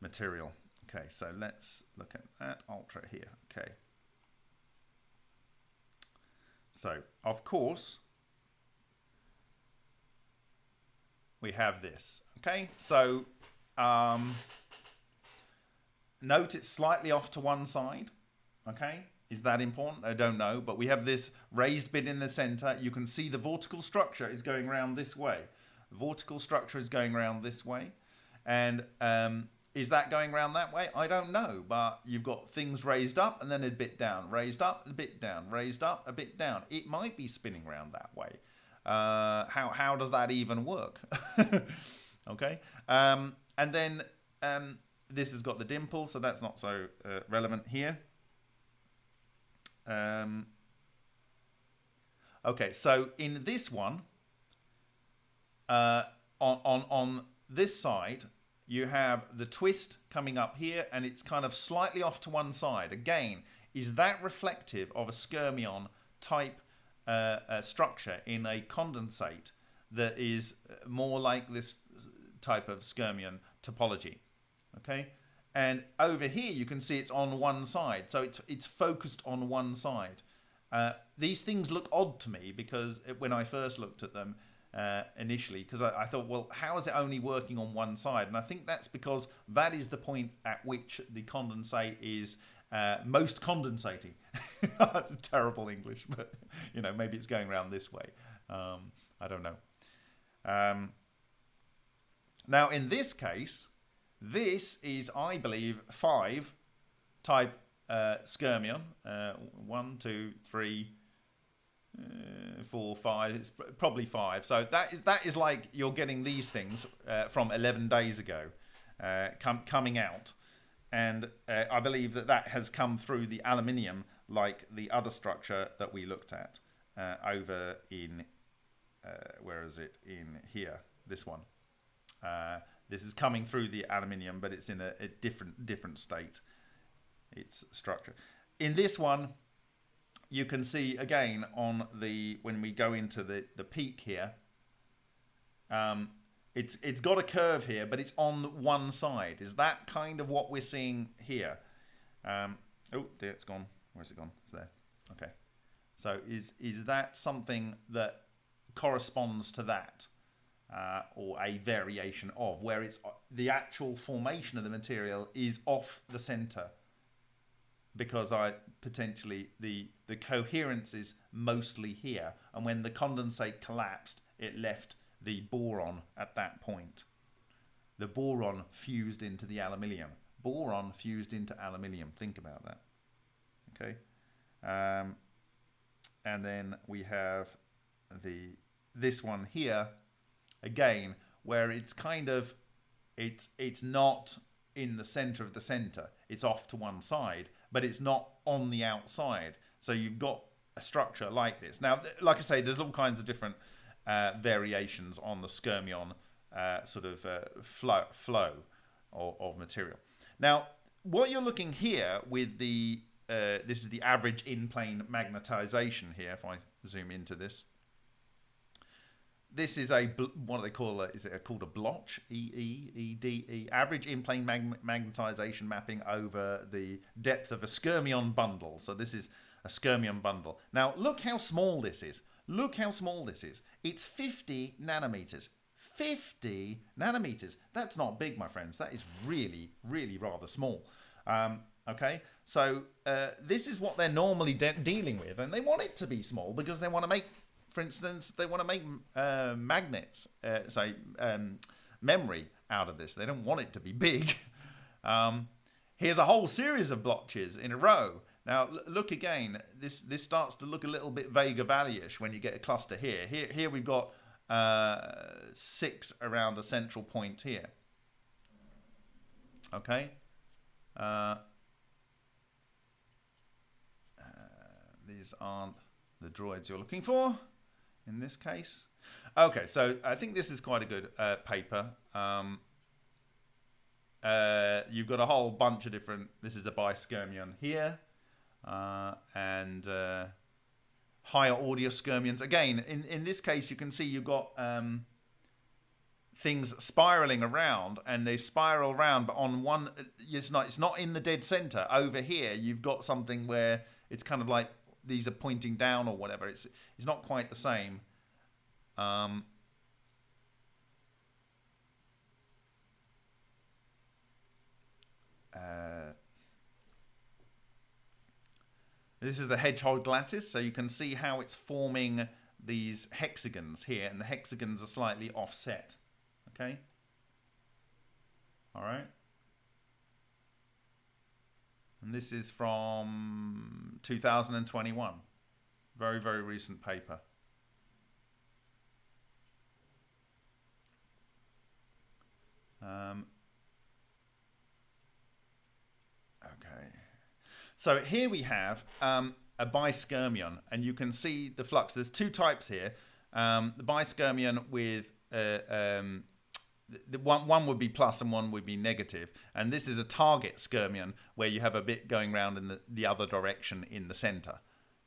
material. Okay, so let's look at that ultra here. Okay. So, of course, we have this. Okay, so um, Note it's slightly off to one side. Okay, is that important? I don't know, but we have this raised bit in the center. You can see the vortical structure is going around this way. The vortical structure is going around this way. And um, is that going around that way? I don't know, but you've got things raised up and then a bit down, raised up, a bit down, raised up, a bit down. It might be spinning around that way. Uh, how, how does that even work? okay. Um, and then um, this has got the dimple, so that's not so uh, relevant here. Um, okay, so in this one, uh, on, on, on this side, you have the twist coming up here and it's kind of slightly off to one side. Again, is that reflective of a skyrmion type uh, uh, structure in a condensate that is more like this type of skyrmion topology? okay? And over here, you can see it's on one side. So it's, it's focused on one side. Uh, these things look odd to me because when I first looked at them uh, initially, because I, I, thought, well, how is it only working on one side? And I think that's because that is the point at which the condensate is uh, most condensating. that's terrible English, but you know, maybe it's going around this way. Um, I don't know. Um, now, in this case, this is, I believe, five type uh, skyrmion. Uh, one, two, three, uh, four, five. It's probably five. So that is that is like you're getting these things uh, from 11 days ago, uh, com coming out, and uh, I believe that that has come through the aluminium like the other structure that we looked at uh, over in where is it in here? This one. This is coming through the aluminium, but it's in a, a different different state. Its structure. In this one, you can see again on the when we go into the the peak here. Um, it's it's got a curve here, but it's on one side. Is that kind of what we're seeing here? Um, oh, there it's gone. Where's it gone? It's there. Okay. So is is that something that corresponds to that? uh, or a variation of, where it's the actual formation of the material is off the center because I potentially the the coherence is mostly here, and when the condensate collapsed, it left the boron at that point. The boron fused into the aluminium. Boron fused into aluminium. Think about that. Okay, um, and then we have the this one here again, where it's kind of it's it's not in the center of the center. It's off to one side, but it's not on the outside. So you've got a structure like this. Now, like I say, there's all kinds of different uh, variations on the skyrmion uh, sort of uh, flow, flow of, of, material. Now, what you're looking here with the, uh, this is the average in-plane magnetization here, if I zoom into this this is a what do they call it? Is it called a blotch? E E E D E average in plane mag magnetization mapping over the depth of a skyrmion bundle. So this is a skyrmion bundle. Now look how small this is. Look how small this is. It's 50 nanometers. 50 nanometers. That's not big, my friends. That is really, really rather small. Um, okay, so uh, this is what they're normally de dealing with, and they want it to be small because they want to make for instance, they want to make uh, magnets, uh, say um, memory out of this. They don't want it to be big. Um, here's a whole series of blotches in a row. Now look again. This this starts to look a little bit Vega Valley-ish when you get a cluster here. Here here we've got uh, six around a central point here. Okay. Uh, uh, these aren't the droids you're looking for in this case. Okay, so I think this is quite a good uh, paper. Um, uh, you've got a whole bunch of different. This is the biskyrmion here, uh, and uh, higher order skyrmions. Again, in in this case, you can see you've got um, things spiraling around, and they spiral around, but on one, it's not it's not in the dead center. Over here, you've got something where it's kind of like these are pointing down or whatever. It's it's not quite the same. Um, uh, this is the hedgehog lattice, so you can see how it's forming these hexagons here, and the hexagons are slightly offset. Okay? All right. And this is from 2021. Very, very recent paper. Um, okay. So here we have um, a biskyrmion, and you can see the flux. There's two types here. Um, the biskyrmion with uh, um, the one one would be plus and one would be negative. And this is a target skyrmion where you have a bit going around in the, the other direction in the center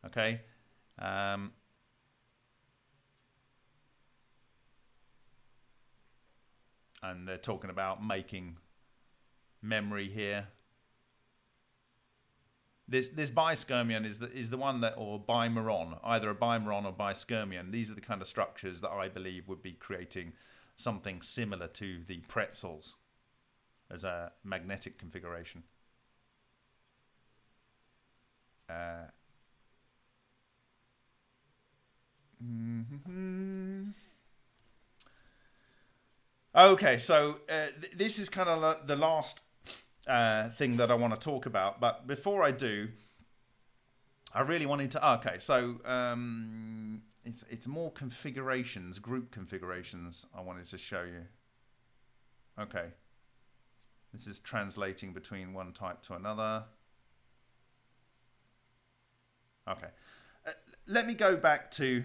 okay? Um, and they're talking about making memory here. This this biskyrmion is the is the one that or bimeron either a bimeron or biskyrmion these are the kind of structures that I believe would be creating something similar to the pretzels as a magnetic configuration. Uh, mm-hmm. Okay, so uh, th this is kind of the last uh, thing that I want to talk about. But before I do, I really wanted to. Okay, so um, it's it's more configurations, group configurations. I wanted to show you. Okay, this is translating between one type to another. Okay, uh, let me go back to.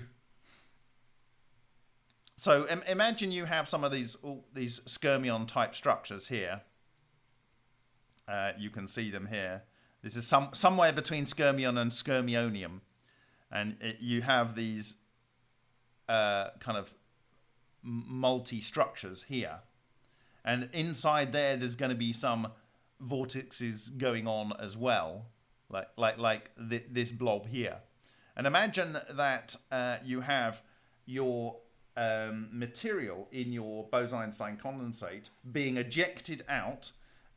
So Im imagine you have some of these all these skyrmion type structures here. Uh, you can see them here this is some somewhere between skyrmion and skyrmionium. And it, you have these uh, kind of multi-structures here. And inside there, there's going to be some vortexes going on as well, like like like th this blob here. And imagine that uh, you have your um, material in your Bose-Einstein condensate being ejected out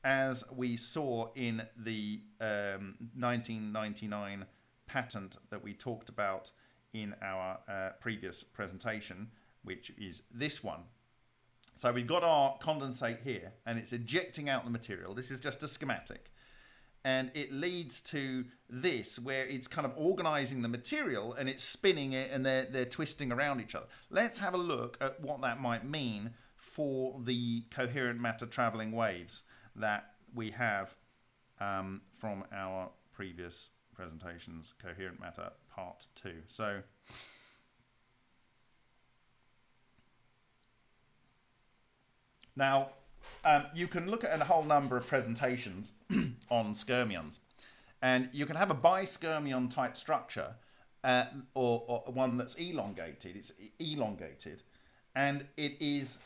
as we saw in the um, 1999 patent that we talked about in our uh, previous presentation, which is this one. So we've got our condensate here and it's ejecting out the material. This is just a schematic. And it leads to this where it's kind of organizing the material and it's spinning it and they're, they're twisting around each other. Let's have a look at what that might mean for the coherent matter traveling waves that we have um, from our previous presentations, Coherent Matter Part 2. So now um, you can look at a whole number of presentations on skyrmions and you can have a biskyrmion type structure uh, or, or one that's elongated. It's elongated and it is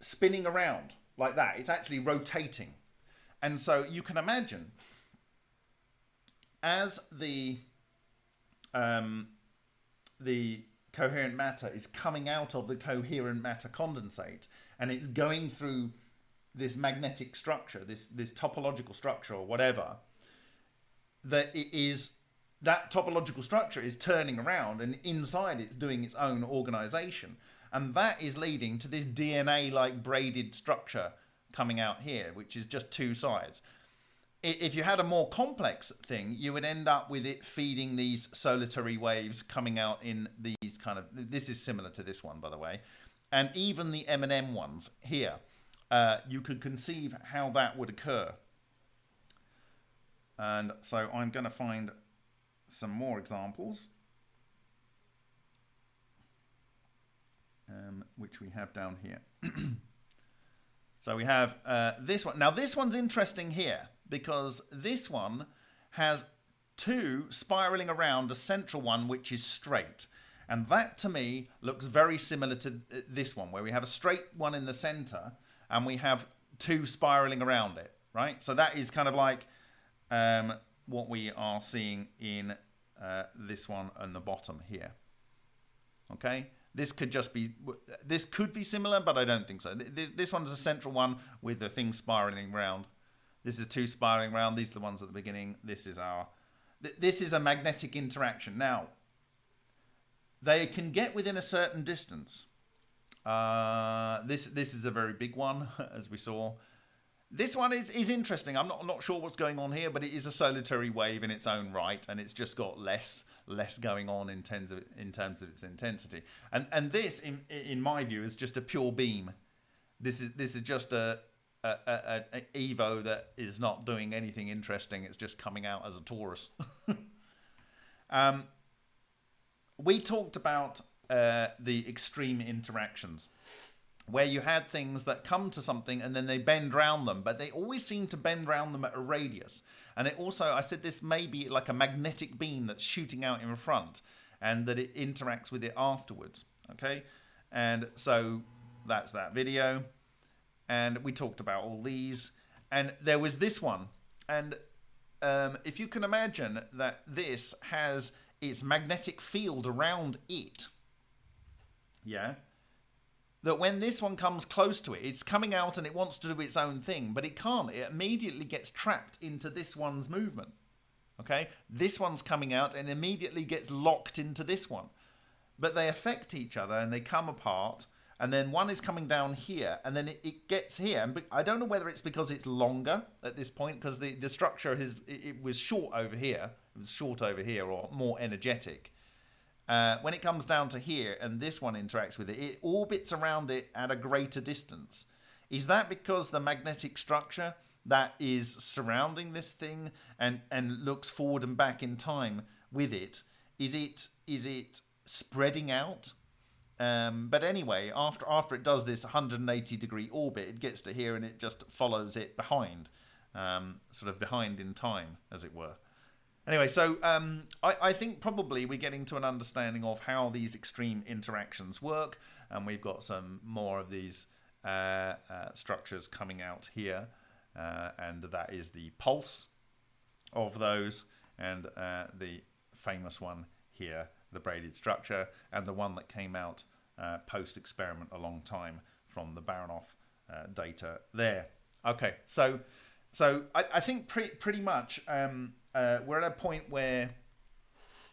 spinning around like that. It's actually rotating. And so you can imagine as the um, the coherent matter is coming out of the coherent matter condensate and it's going through this magnetic structure, this this topological structure or whatever, that it is that topological structure is turning around and inside it's doing its own organization. And that is leading to this DNA like braided structure coming out here, which is just two sides. if you had a more complex thing, you would end up with it feeding these solitary waves coming out in these kind of. This is similar to this one, by the way, and even the M&M ones here. Uh, you could conceive how that would occur. And so I'm going to find some more examples, um, which we have down here. so we have uh, this one. Now this one's interesting here because this one has two spiraling around a central one which is straight. And that to me looks very similar to this one where we have a straight one in the center and we have two spiraling around it, right? So that is kind of like um, what we are seeing in uh, this one on the bottom here. Okay, this could just be, this could be similar, but I don't think so. This, this one's a central one with the thing spiraling around. This is two spiraling around. These are the ones at the beginning. This is our, th this is a magnetic interaction. Now, they can get within a certain distance. Uh, this this is a very big one, as we saw. This one is, is interesting. I'm not, I'm not sure what's going on here, but it is a solitary wave in its own right, and it's just got less less going on in terms of in terms of its intensity. And and this, in in my view, is just a pure beam. This is this is just a a, a, a Evo that is not doing anything interesting. It's just coming out as a torus. um, we talked about uh, the extreme interactions where you had things that come to something and then they bend round them, but they always seem to bend round them at a radius. And it also, I said this may be like a magnetic beam that's shooting out in front and that it interacts with it afterwards. Okay. And so that's that video and we talked about all these and there was this one and um, if you can imagine that this has its magnetic field around it yeah that when this one comes close to it it's coming out and it wants to do its own thing but it can't it immediately gets trapped into this one's movement okay this one's coming out and immediately gets locked into this one but they affect each other and they come apart and then one is coming down here, and then it, it gets here. And I don't know whether it's because it's longer at this point, because the, the structure is it, it, was short over here, it was short over here, or more energetic. Uh, when it comes down to here, and this one interacts with it, it orbits around it at a greater distance. Is that because the magnetic structure that is surrounding this thing and and looks forward and back in time with it is it is it spreading out um, but anyway, after after it does this 180 degree orbit, it gets to here and it just follows it behind, um, sort of behind in time, as it were. Anyway, so um, I, I, think probably we're getting to an understanding of how these extreme interactions work, and we've got some more of these uh, uh, structures coming out here, uh, and that is the pulse of those, and uh, the famous one here, the braided structure, and the one that came out uh, post experiment a long time from the Baranov uh, data there. Okay, so so I, I think pre pretty much um, uh, we're at a point where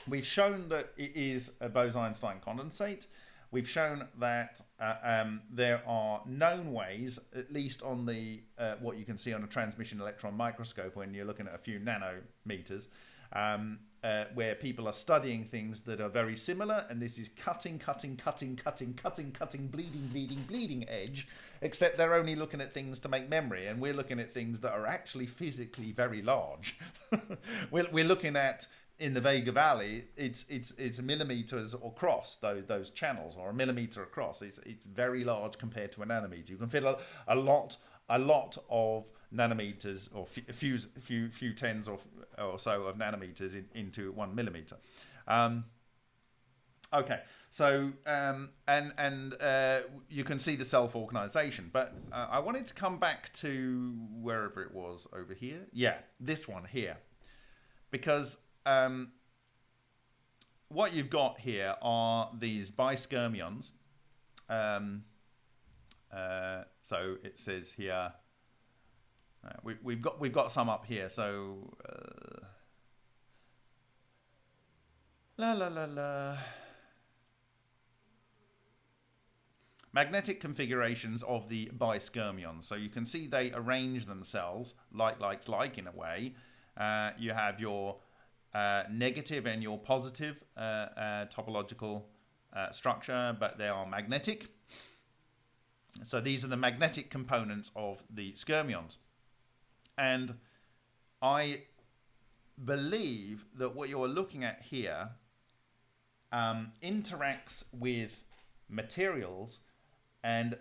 we've shown that it is a Bose-Einstein condensate. We've shown that uh, um, there are known ways, at least on the uh, what you can see on a transmission electron microscope when you're looking at a few nanometers, um, uh, where people are studying things that are very similar, and this is cutting, cutting, cutting, cutting, cutting, cutting, bleeding, bleeding, bleeding edge, except they're only looking at things to make memory, and we're looking at things that are actually physically very large. we're, we're looking at in the Vega Valley, it's it's it's millimeters across those those channels, or a millimeter across. It's it's very large compared to a nanometer. You can fit a, a lot a lot of nanometers or a few few few tens or or so of nanometers in, into one millimeter. Um, okay, so um, and and uh, you can see the self-organization, but uh, I wanted to come back to wherever it was over here. Yeah, this one here, because um, what you've got here are these biskyrmions. Um, uh, so it says here we, we've got we've got some up here. So uh, la la la la. magnetic configurations of the biskyrmions. So you can see they arrange themselves like, like, like in a way. Uh, you have your uh, negative and your positive uh, uh topological structure, but they are magnetic. So these are the magnetic components of the skyrmions. And I believe that what you're looking at here um, interacts with materials and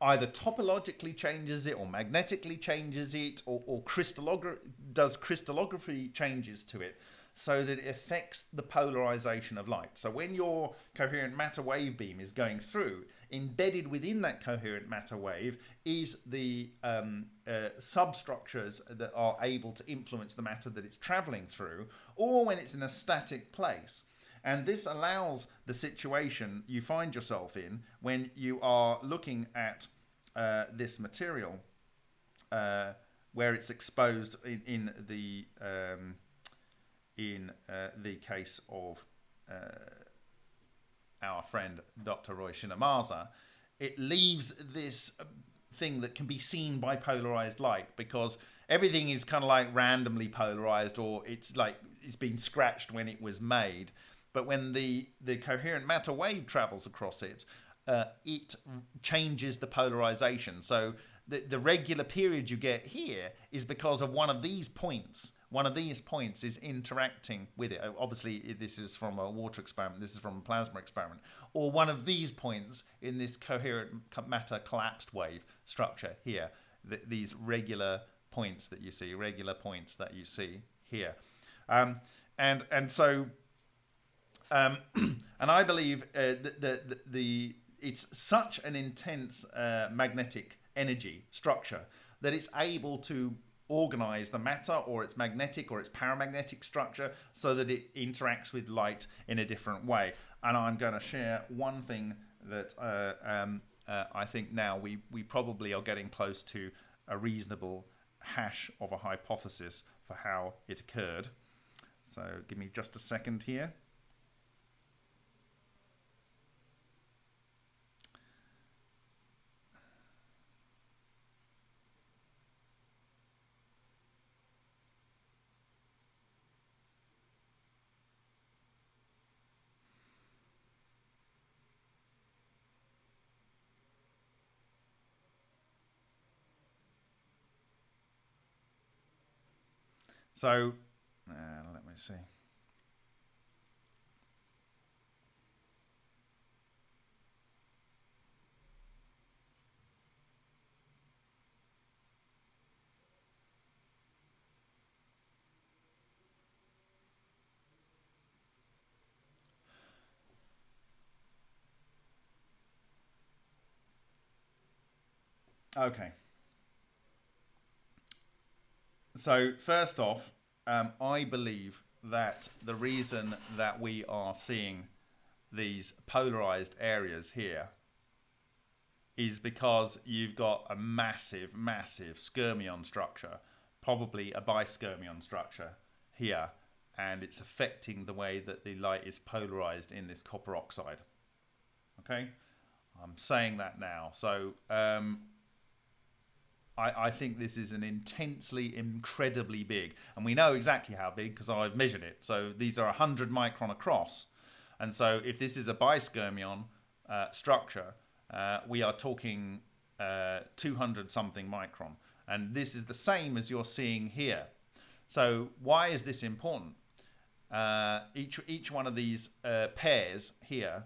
either topologically changes it or magnetically changes it or, or does crystallography changes to it so that it affects the polarization of light. So when your coherent matter wave beam is going through, embedded within that coherent matter wave is the um, uh, substructures that are able to influence the matter that it's traveling through, or when it's in a static place. And this allows the situation you find yourself in when you are looking at uh, this material uh, where it's exposed in, in the um, in uh, the case of uh, our friend Dr. Ryushin Ohmasa, it leaves this thing that can be seen by polarized light because everything is kind of like randomly polarized or it's like it's been scratched when it was made. But when the, the coherent matter wave travels across it, uh, it changes the polarization. So the, the regular period you get here is because of one of these points one of these points is interacting with it. Obviously, this is from a water experiment, this is from a plasma experiment, or one of these points in this coherent matter collapsed wave structure here, th these regular points that you see, regular points that you see here. Um, and, and so, um, and I believe uh, the, the, the, it's such an intense uh, magnetic energy structure that it's able to organize the matter or its magnetic or its paramagnetic structure so that it interacts with light in a different way. And I'm going to share one thing that uh, um, uh, I think now we, we probably are getting close to a reasonable hash of a hypothesis for how it occurred. So give me just a second here. So, uh, let me see. Okay. So first off, um, I believe that the reason that we are seeing these polarized areas here is because you've got a massive, massive skyrmion structure, probably a biskyrmion structure here, and it's affecting the way that the light is polarized in this copper oxide. Okay, I'm saying that now. So um, I, I, think this is an intensely, incredibly big, and we know exactly how big because I've measured it. So these are 100 micron across. And so if this is a biskyrmion uh, structure, uh, we are talking uh, 200 something micron. And this is the same as you're seeing here. So why is this important? Uh, each, each one of these uh, pairs here,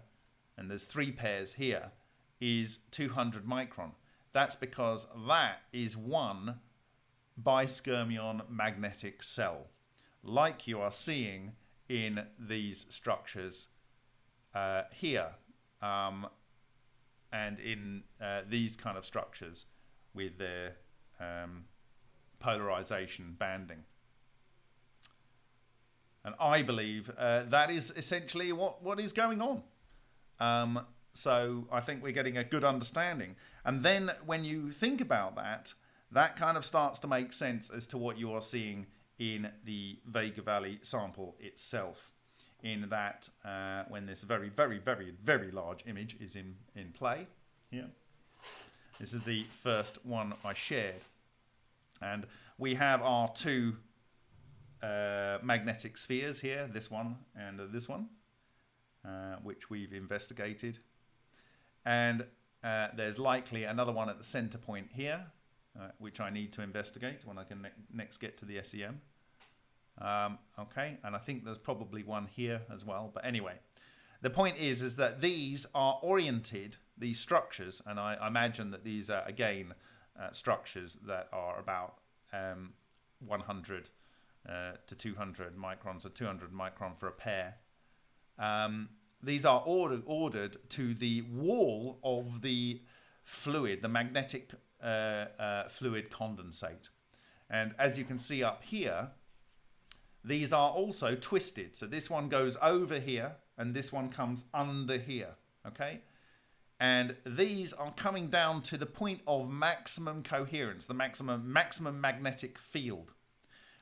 and there's three pairs here, is 200 micron. That's because that is one biskyrmion magnetic cell, like you are seeing in these structures uh, here um, and in uh, these kind of structures with their um, polarization banding. And I believe uh, that is essentially what, what is going on. Um, so I think we're getting a good understanding. And then when you think about that, that kind of starts to make sense as to what you are seeing in the Vega Valley sample itself. In that, uh, when this very, very, very, very large image is in, in play, here. This is the first one I shared. And we have our two uh, magnetic spheres here, this one and this one, uh, which we've investigated. And uh, there's likely another one at the center point here, uh, which I need to investigate when I can ne next get to the SEM. Um, okay, and I think there's probably one here as well. But anyway, the point is, is that these are oriented, these structures, and I, I imagine that these are, again, uh, structures that are about um, 100 uh, to 200 microns, or 200 micron for a pair. Um, these are ordered, ordered to the wall of the fluid, the magnetic uh, uh, fluid condensate. And as you can see up here, these are also twisted. So this one goes over here and this one comes under here. Okay. And these are coming down to the point of maximum coherence, the maximum maximum magnetic field.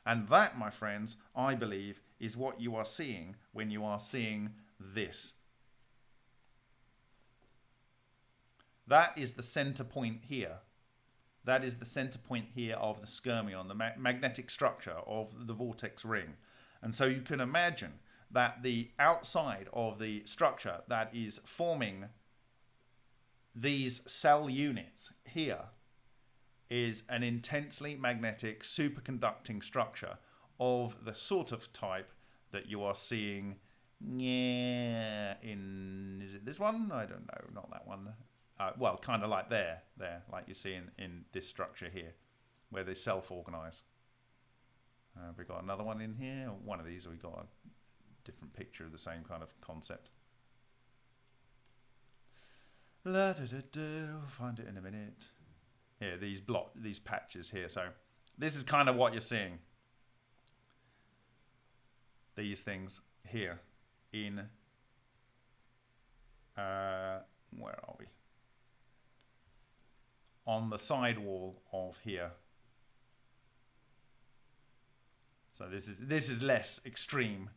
And that, my friends, I believe, is what you are seeing when you are seeing this. That is the center point here. That is the center point here of the skyrmion, the ma magnetic structure of the vortex ring. And so you can imagine that the outside of the structure that is forming these cell units here is an intensely magnetic superconducting structure of the sort of type that you are seeing yeah, in, is it this one? I don't know, not that one uh, well, kind of like there, there, like you see in, in this structure here, where they self-organize. Uh, we got another one in here, one of these, we got a different picture of the same kind of concept. La da da da, we'll find it in a minute. Here, these block, these patches here. So this is kind of what you're seeing. These things here in, uh, where are we? on the side wall of here. So this is this is less extreme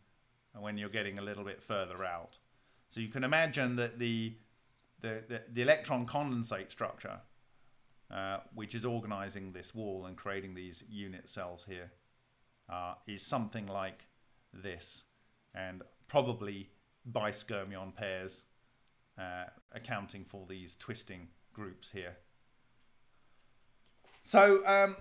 when you're getting a little bit further out. So you can imagine that the the, the, the electron condensate structure, uh, which is organizing this wall and creating these unit cells here, uh, is something like this, and probably biskyrmion pairs uh, accounting for these twisting groups here. So um,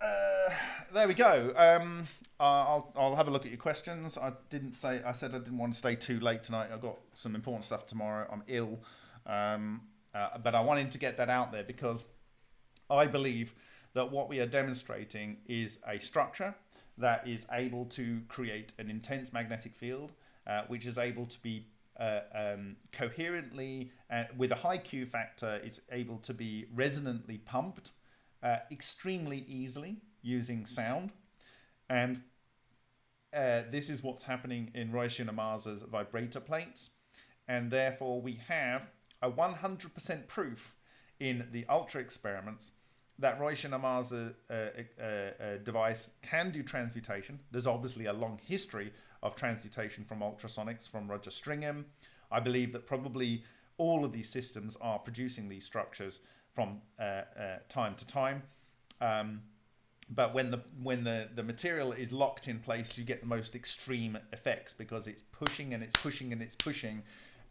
uh, there we go. Um, I'll I'll have a look at your questions. I didn't say I said I didn't want to stay too late tonight. I've got some important stuff tomorrow. I'm ill, um, uh, but I wanted to get that out there because I believe that what we are demonstrating is a structure that is able to create an intense magnetic field, uh, which is able to be uh, um, coherently, uh, with a high Q factor, is able to be resonantly pumped uh, extremely easily using sound. And uh, this is what's happening in Ryushin Ohmasa's vibrator plates. And therefore we have a 100% proof in the ultra experiments that Ryushin Ohmasa uh, uh, uh, device can do transmutation. There's obviously a long history of transmutation from ultrasonics from Roger Stringham. I believe that probably all of these systems are producing these structures from uh, uh, time to time. Um, but when the when the the material is locked in place, you get the most extreme effects because it's pushing and it's pushing and it's pushing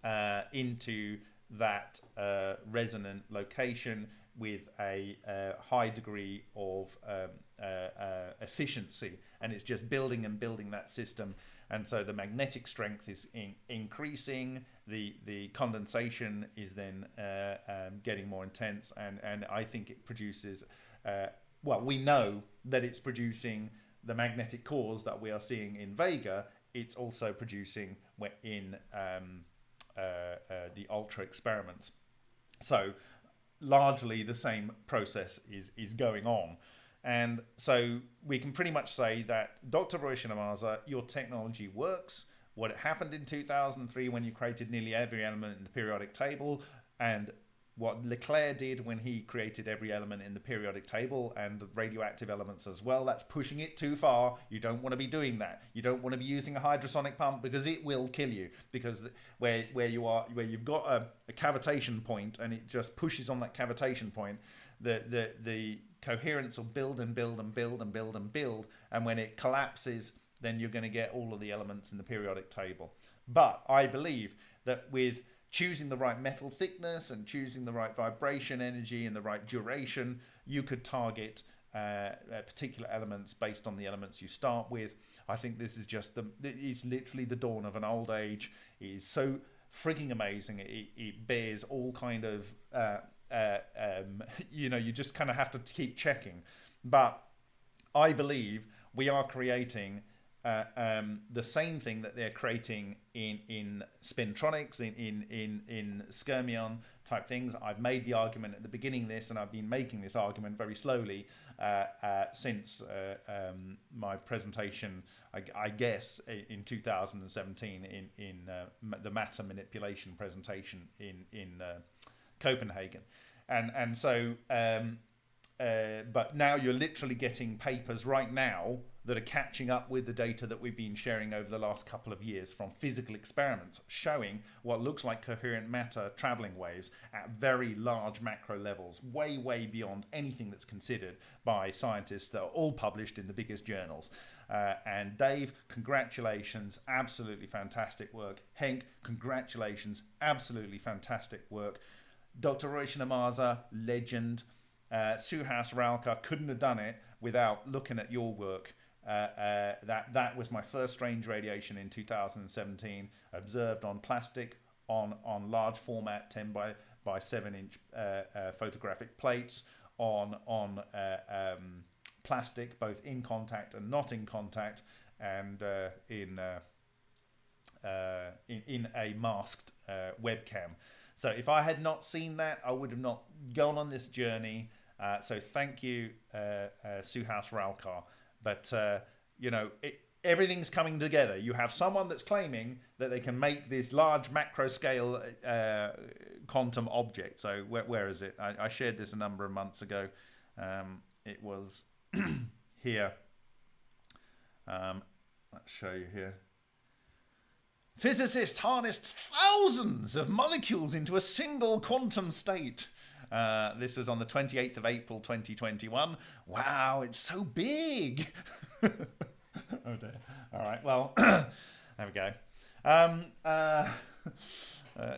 uh, into that uh, resonant location with a uh, high degree of um, uh, uh, efficiency. And it's just building and building that system. And so the magnetic strength is in increasing. The the condensation is then uh, um, getting more intense. And and I think it produces uh, well we know that it's producing the magnetic cores that we are seeing in Vega. It's also producing in um, uh, the ultra experiments. So largely the same process is is going on and so we can pretty much say that Dr. Ryushin Ohmasa, your technology works. What happened in 2003 when you created nearly every element in the periodic table and what LeClair did when he created every element in the periodic table and the radioactive elements as well. That's pushing it too far. You don't want to be doing that. You don't want to be using a hydrosonic pump because it will kill you. Because where where you are where you've got a, a cavitation point and it just pushes on that cavitation point, the the the coherence will build and build and build and build and build, and when it collapses, then you're going to get all of the elements in the periodic table. But I believe that with choosing the right metal thickness and choosing the right vibration energy and the right duration, you could target uh, uh, particular elements based on the elements you start with. I think this is just the, it's literally the dawn of an old age. It is so frigging amazing. It, it bears all kind of, uh, uh, um, you know, you just kind of have to keep checking. But I believe we are creating uh, um, the same thing that they're creating in in spintronics in in in in skyrmion type things. I've made the argument at the beginning of this and i've been making this argument very slowly uh, uh, since uh, um, my presentation I, I, guess in 2017 in in uh, the matter manipulation presentation in in copenhagen. And and so um, but now you're literally getting papers right now that are catching up with the data that we've been sharing over the last couple of years from physical experiments showing what looks like coherent matter traveling waves at very large macro levels, way, way beyond anything that's considered by scientists that are all published in the biggest journals. Uh, and Dave, congratulations, absolutely fantastic work. Henk, congratulations, absolutely fantastic work. Dr. Ryushin Ohmasa, legend. Uh, Suhas Ralkar couldn't have done it without looking at your work uh, uh, that that was my first strange radiation in 2017, observed on plastic on on large format 10 by by 7 inch uh, uh photographic plates on on um, plastic, both in contact and not in contact, and in, in in a masked webcam. So if I had not seen that, I would have not gone on this journey. so thank you, Suhas Ralkar. But uh, you know, it, everything's coming together. You have someone that's claiming that they can make this large macro scale uh, quantum object. So where, where is it? I, I, shared this a number of months ago. Um, it was here. Um, let's show you here. Physicists harnessed thousands of molecules into a single quantum state. Uh, this was on the 28th of April 2021. Wow, it's so big. oh dear. All right, well, there we go. Um, uh, uh,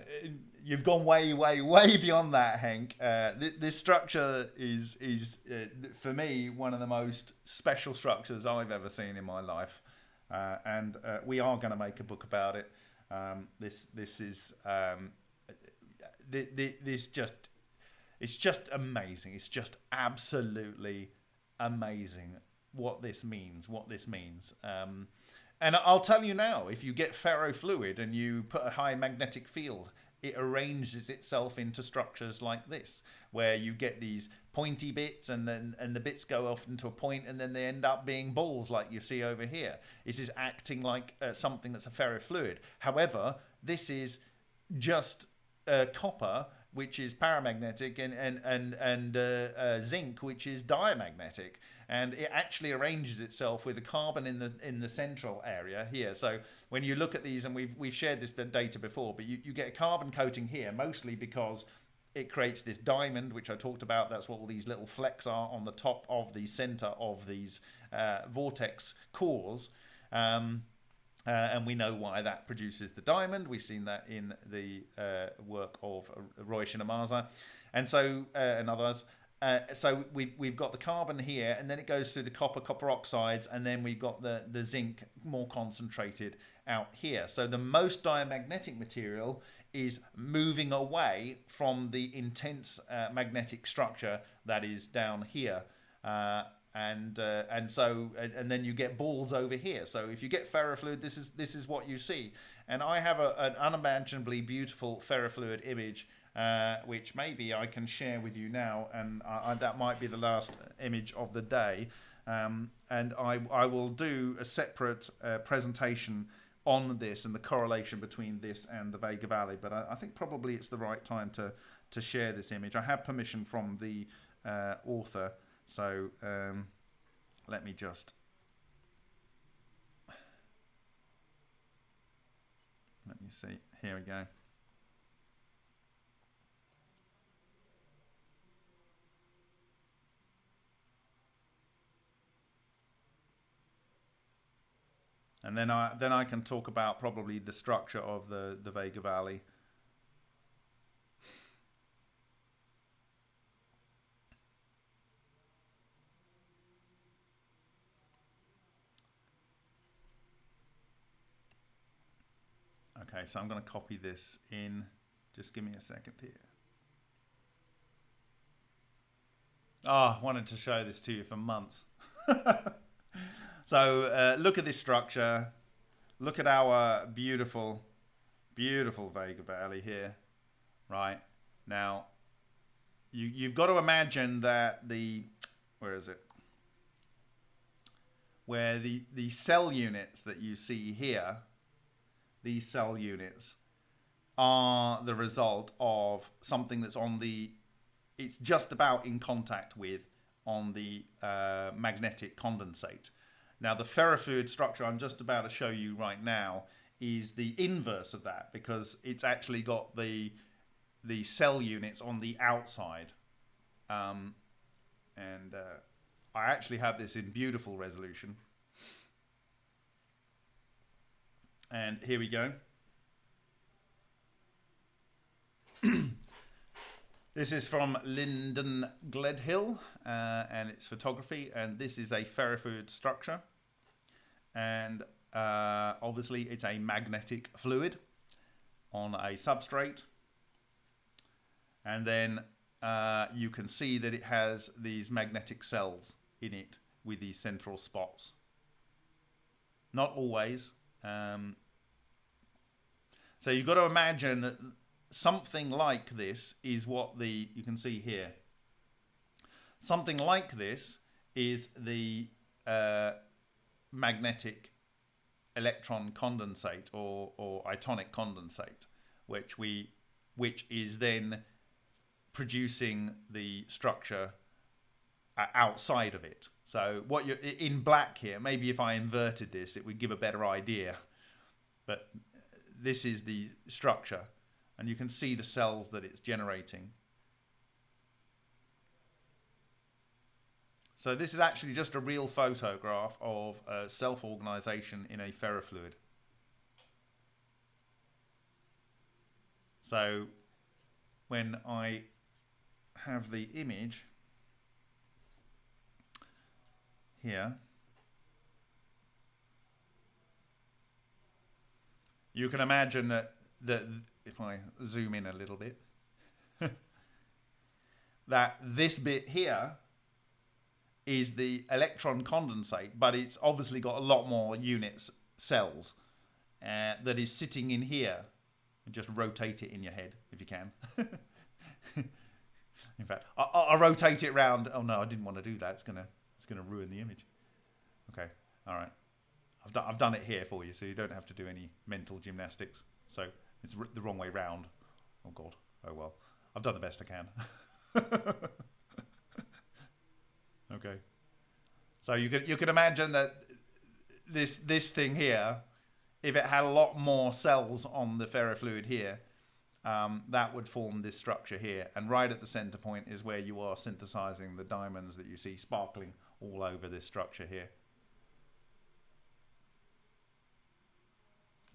you've gone way, way, way beyond that, Hank. Uh, th- this structure is, is uh, for me, one of the most special structures I've ever seen in my life. Uh, and uh, we are going to make a book about it. Um, this, this is, um, th- th- this just it's just amazing. It's just absolutely amazing what this means. What this means. Um, and I'll tell you now, if you get ferrofluid and you put a high magnetic field, it arranges itself into structures like this, where you get these pointy bits and then and the bits go off into a point and then they end up being balls like you see over here. This is acting like uh, something that's a ferrofluid. However, this is just uh, copper which is paramagnetic, and and and and uh, uh, zinc, which is diamagnetic, and it actually arranges itself with the carbon in the in the central area here. So when you look at these, and we've we've shared this data before, but you, you get a carbon coating here, mostly because it creates this diamond, which I talked about. That's what all these little flecks are on the top of the center of these uh, vortex cores. Um, uh, and we know why that produces the diamond. We've seen that in the uh, work of Ryushin Ohmasa, and so uh, and others. Uh, so we, we've got the carbon here, and then it goes through the copper, copper oxides, and then we've got the, the zinc more concentrated out here. So the most diamagnetic material is moving away from the intense uh, magnetic structure that is down here. And uh, and so and, and, then you get balls over here. So if you get ferrofluid, this is this is what you see. And I have a, an unimaginably beautiful ferrofluid image, uh, which maybe I can share with you now, and I, that might be the last image of the day. Um, and I I will do a separate uh, presentation on this and the correlation between this and the Vega Valley. But I, I think probably it's the right time to to share this image. I have permission from the uh, author, so um, let me just let me see. Here we go. and then I then I can talk about probably the structure of the the Vega Valley. Okay, so I'm going to copy this in. Just give me a second here. Oh, wanted to show this to you for months. So uh, look at this structure. Look at our beautiful, beautiful Vega Valley here. Right now, you you've got to imagine that the where is it? Where the the cell units that you see here, these cell units, are the result of something that's on the it's just about in contact with on the uh, magnetic condensate. Now, the ferrofluid structure I'm just about to show you right now is the inverse of that because it's actually got the the cell units on the outside. Um, and uh, I actually have this in beautiful resolution. And here we go. this is from Lyndon Gledhill uh, and it's photography and this is a ferrofluid structure. And uh, obviously it's a magnetic fluid on a substrate. And then uh, you can see that it has these magnetic cells in it with these central spots. Not always um, so you've got to imagine that something like this is what the you can see here something like this is the uh, magnetic electron condensate or, or itonic condensate, which we which is then producing the structure uh, outside of it. So what you in black here, maybe if I inverted this, it would give a better idea. But this is the structure, and you can see the cells that it's generating. So this is actually just a real photograph of self-organization in a ferrofluid. So when I have the image here, you can imagine that, that if I zoom in a little bit, that this bit here is the electron condensate, but it's obviously got a lot more units, cells, uh, that is sitting in here. Just rotate it in your head if you can. in fact, I, I'll rotate it round. Oh no, I didn't want to do that. It's gonna, it's gonna ruin the image. Okay, all right. I've done, I've done it here for you, so you don't have to do any mental gymnastics. So it's the wrong way round. Oh God. Oh well. I've done the best I can. Okay. So you could you could imagine that this this thing here, if it had a lot more cells on the ferrofluid here, um, that would form this structure here. And right at the center point is where you are synthesizing the diamonds that you see sparkling all over this structure here.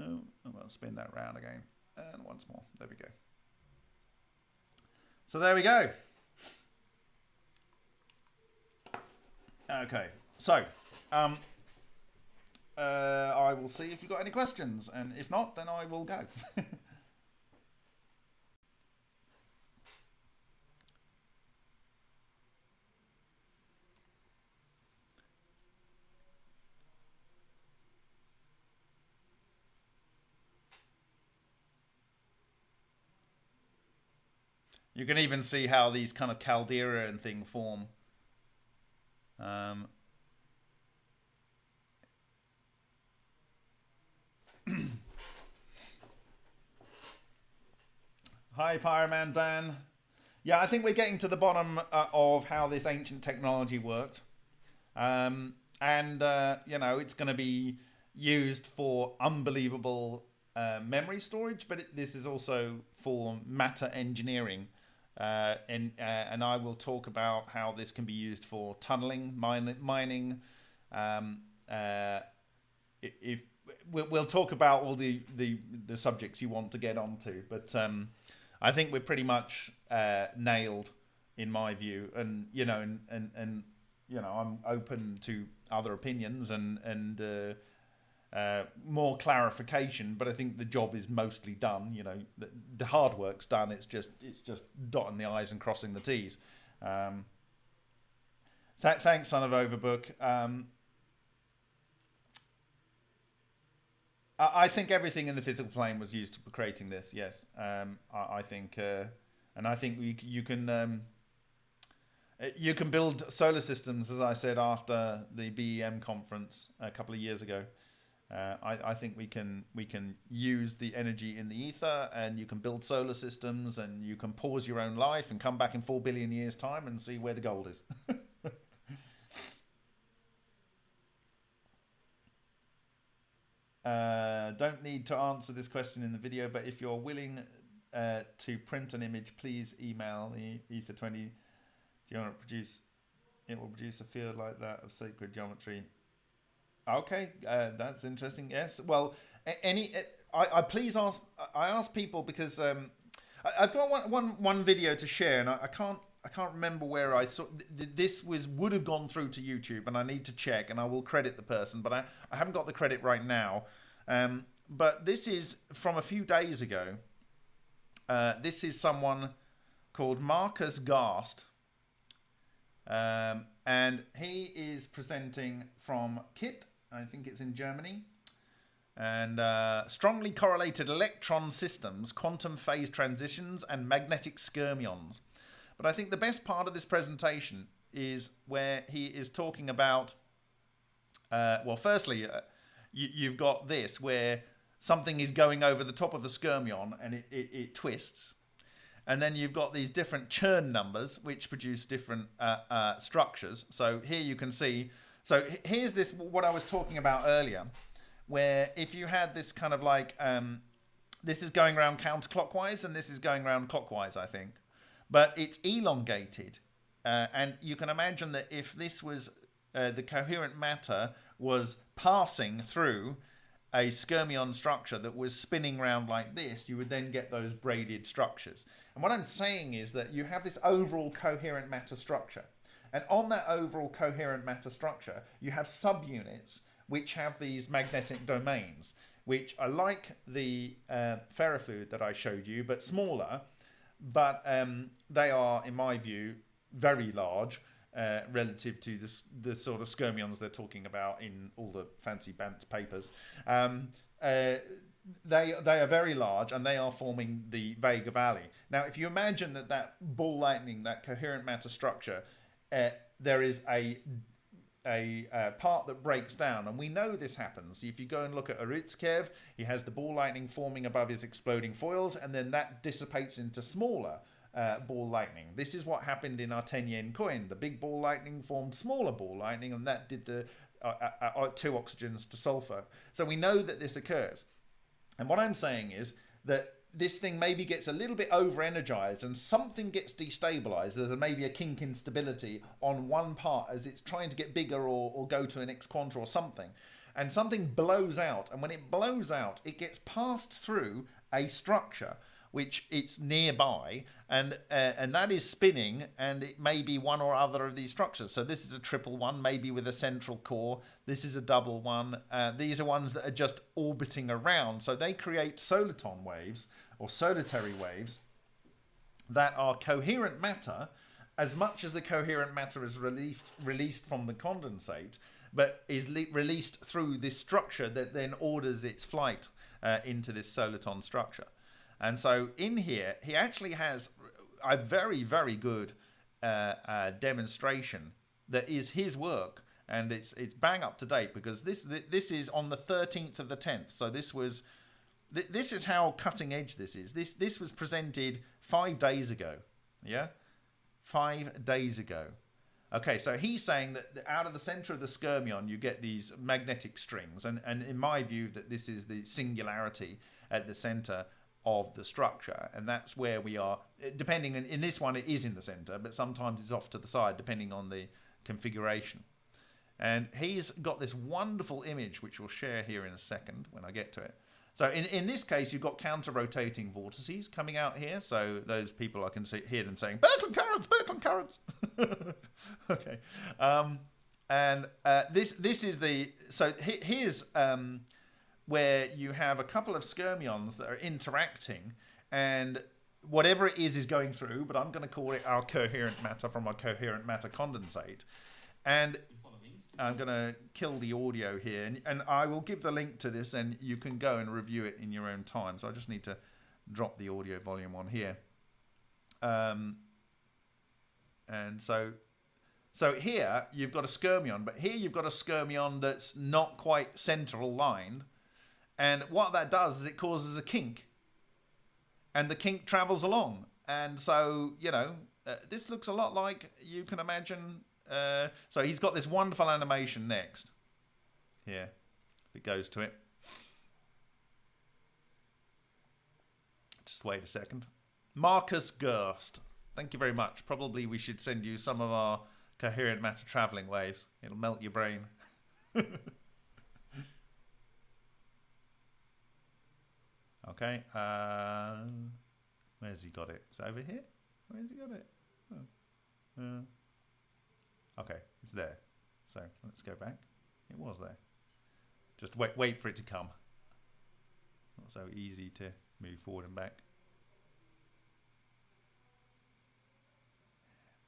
Oh, I'm going to spin that round again. And once more. There we go. So there we go. Okay, so um, uh, I will see if you've got any questions, and if not, then I will go. You can even see how these kind of caldera and thing form um, Hi, Fireman Dan. Yeah, I think we're getting to the bottom uh, of how this ancient technology worked. Um, and, uh, you know, it's going to be used for unbelievable uh, memory storage, but it, this is also for matter engineering. Uh, and, uh, and I will talk about how this can be used for tunneling, mine, mining. Um, uh, if we'll talk about all the, the, the subjects you want to get onto, but um, I think we're pretty much uh, nailed in my view. And you know, and, and and you know, I'm open to other opinions and and uh, more clarification. But I think the job is mostly done. You know, the, the hard work's done. It's just it's just dotting the i's and crossing the t's. Um, th- thanks, son of Overbook. Um, I think everything in the physical plane was used for creating this. Yes, um, I, I, think, uh, and I think you, you can um, uh, you can build solar systems, as I said after the BEM conference a couple of years ago. Uh, I, I, think we can we can use the energy in the ether, and you can build solar systems, and you can pause your own life and come back in four billion years' time and see where the gold is. Uh, don't need to answer this question in the video, but if you're willing uh, to print an image, please email the Ether20. Do you want to produce? It will produce a field like that of sacred geometry. Okay, uh, that's interesting. Yes. Well, any I, I please ask. I ask people because um, I, have got one, one, one video to share, and I, I can't I can't remember where I saw this was would have gone through to YouTube, and I need to check, and I will credit the person, but I, I haven't got the credit right now. Um, but this is from a few days ago. Uh, this is someone called Markus Garst, um, and he is presenting from KIT. I think it's in Germany. And uh, strongly correlated electron systems, quantum phase transitions, and magnetic skyrmions. But I think the best part of this presentation is where he is talking about, uh, well, firstly, uh, you, have got this where something is going over the top of the skyrmion and it, it, it, twists. And then you've got these different Chern numbers which produce different uh, uh, structures. So here you can see, so here's this, what I was talking about earlier, where if you had this kind of like, um, this is going around counterclockwise and this is going around clockwise, I think but it's elongated. Uh, and you can imagine that if this was uh, the coherent matter was passing through a skyrmion structure that was spinning around like this, you would then get those braided structures. And what I'm saying is that you have this overall coherent matter structure. And on that overall coherent matter structure, you have subunits which have these magnetic domains, which are like the uh, ferrofluid that I showed you, but smaller but um, they are, in my view, very large uh, relative to this, the sort of skyrmions they're talking about in all the fancy Bandt papers. Um, uh, they they are very large and they are forming the Vega Valley. Now, if you imagine that that ball lightning, that coherent matter structure, uh, there is a a uh, part that breaks down. And we know this happens. If you go and look at Urutskoev, he has the ball lightning forming above his exploding foils, and then that dissipates into smaller uh, ball lightning. This is what happened in our 10 yen coin. The big ball lightning formed smaller ball lightning, and that did the uh, uh, uh two oxygens to sulfur. So we know that this occurs. And what I'm saying is that this thing maybe gets a little bit over energized and something gets destabilized. There's maybe a kink instability on one part as it's trying to get bigger or, or go to an X quanta or something. And something blows out. And when it blows out, it gets passed through a structure which it's nearby and uh, and that is spinning and it may be one or other of these structures. So this is a triple one maybe with a central core. This is a double one. Uh, these are ones that are just orbiting around. So they create soliton waves or solitary waves that are coherent matter as much as the coherent matter is released released from the condensate but is released through this structure that then orders its flight uh, into this soliton structure and so in here, he actually has a very, very good uh, uh, demonstration that is his work. And it's it's bang up to date because this this is on the 13th of the 10th. So this was this is how cutting edge this is. This this was presented five days ago. Yeah, five days ago. Okay, so he's saying that out of the center of the skyrmion, you get these magnetic strings, and and in my view, that this is the singularity at the center of the structure, and that's where we are. Depending in, this one, it is in the center, but sometimes it's off to the side, depending on the configuration. And he's got this wonderful image, which we'll share here in a second when I get to it. So in, in this case, you've got counter-rotating vortices coming out here. So those people, I can see, hear them saying, Birkeland currents, Birkeland currents. okay. Um, and uh, this this is the, so he, here's um, where you have a couple of skyrmions that are interacting and whatever it is is going through, but I'm going to call it our coherent matter from our coherent matter condensate. And I'm going to kill the audio here, and, and I will give the link to this, and you can go and review it in your own time. So I just need to drop the audio volume on here. Um, and so, so here you've got a skyrmion, but here you've got a skyrmion that's not quite central lined. And what that does is it causes a kink, and the kink travels along. And so, you know, uh, this looks a lot like you can imagine uh, so he's got this wonderful animation next. Here, it goes to it. Just wait a second. Markus Garst. Thank you very much. Probably we should send you some of our coherent matter traveling waves. It'll melt your brain. okay. Uh, where's he got it? Is it over here? Where's he got it? Oh. Uh, Okay, it's there. So let's go back. It was there. Just wait, wait for it to come. Not so easy to move forward and back.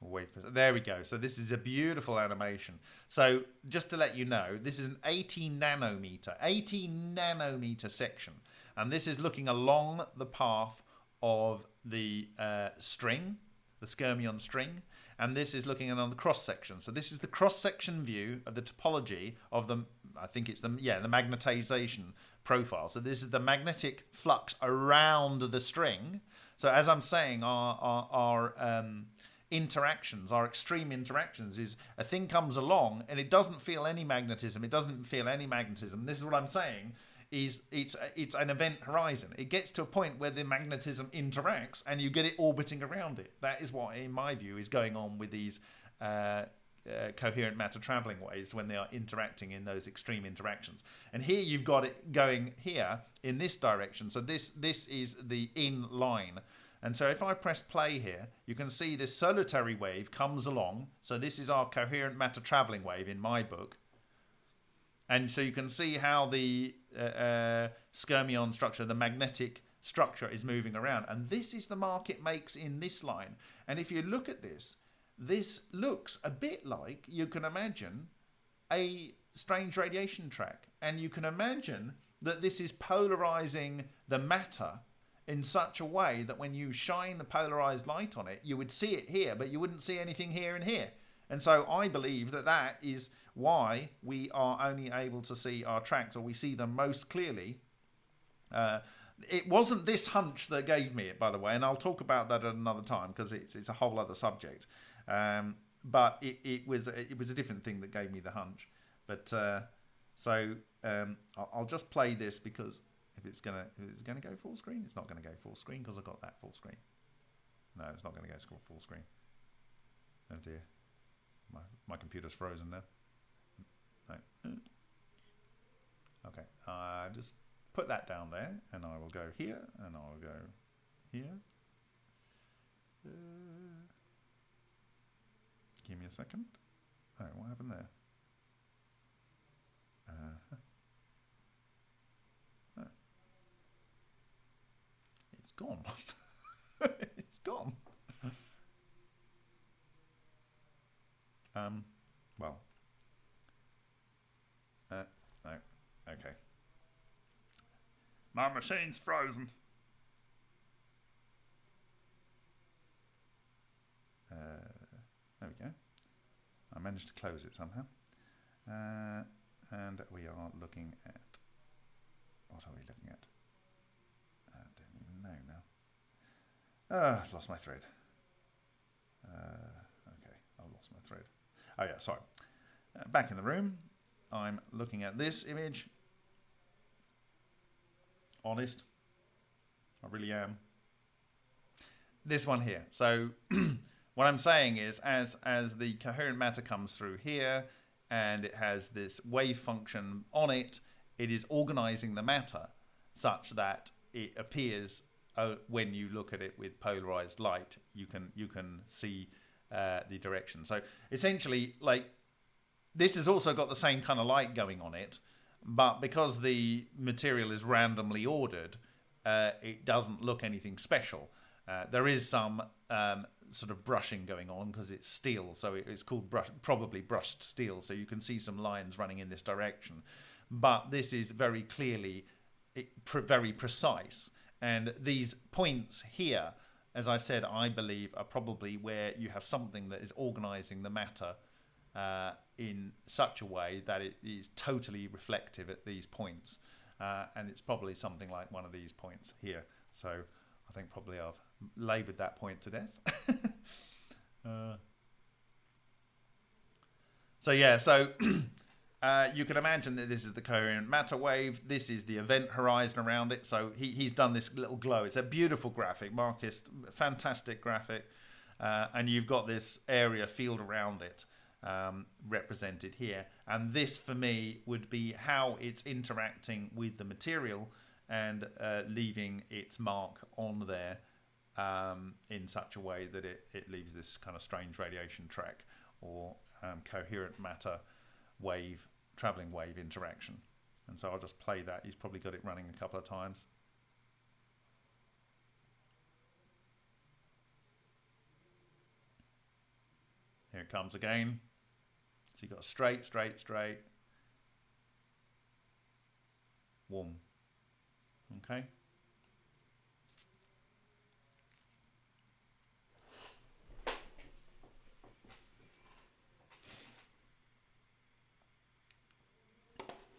wait for there we go so this is a beautiful animation so just to let you know this is an 18 nanometer 18 nanometer section and this is looking along the path of the uh, string the skyrmion string and this is looking on the cross section. So this is the cross section view of the topology of the, I think it's the, yeah, the magnetization profile. So this is the magnetic flux around the string. So as I'm saying, our, our, our um, interactions, our extreme interactions, is a thing comes along and it doesn't feel any magnetism. It doesn't feel any magnetism. This is what I'm saying is it's it's an event horizon. It gets to a point where the magnetism interacts and you get it orbiting around it. That is what, in my view, is going on with these uh, uh, coherent matter traveling waves when they are interacting in those extreme interactions. And here you've got it going here in this direction. So this this is the in line. And so if I press play here, you can see this solitary wave comes along. So this is our coherent matter traveling wave in my book. And so you can see how the uh, uh, skyrmion structure, the magnetic structure is moving around. And this is the mark it makes in this line. And if you look at this, this looks a bit like, you can imagine, a strange radiation track. And you can imagine that this is polarizing the matter in such a way that when you shine the polarized light on it, you would see it here, but you wouldn't see anything here and here. And so I believe that that is why we are only able to see our tracks, or we see them most clearly. Uh, it wasn't this hunch that gave me it, by the way, and I'll talk about that at another time because it's it's a whole other subject. Um, but it, it was it was a different thing that gave me the hunch. But uh, so um, I'll, I'll, just play this because if it's gonna if it's gonna go full screen, it's not gonna go full screen because I've got that full screen. No, it's not gonna go full screen. Oh dear, my my computer's frozen now. Okay, uh, just put that down there, and I will go here, and I will go here. Uh, give me a second. Oh, what happened there? Uh, oh. It's gone. it's gone. um, well, uh, no. Okay. My machine's frozen. Uh, there we go. I managed to close it somehow. Uh, and we are looking at... What are we looking at? I don't even know now. Ah, I've lost my thread. Okay, I lost my thread. Oh yeah, sorry. Uh, back in the room, I'm looking at this image. Honest, I really am. This one here. So what I'm saying is, as as the coherent matter comes through here, and it has this wave function on it, it is organizing the matter such that it appears uh, when you look at it with polarized light, you can you can see uh, the direction. So essentially, like this has also got the same kind of light going on it, but because the material is randomly ordered, uh, it doesn't look anything special. Uh, there is some um, sort of brushing going on because it's steel, so it's called brush, probably brushed steel. So you can see some lines running in this direction, but this is very clearly very precise. And these points here, as I said, I believe are probably where you have something that is organizing the matter uh, in such a way that it is totally reflective at these points. Uh, and it's probably something like one of these points here. So I think probably I've labored that point to death. uh, so yeah, so Uh, you can imagine that this is the coherent matter wave. This is the event horizon around it. So he, he's done this little glow. It's a beautiful graphic, Markus, fantastic graphic. Uh, and you've got this area field around it um, represented here. And this, for me, would be how it's interacting with the material and uh, leaving its mark on there um, in such a way that it, it leaves this kind of strange radiation track or um, coherent matter wave, traveling wave interaction. And so I'll just play that. He's probably got it running a couple of times. Here it comes again. So you've got straight, straight, straight. One. Okay.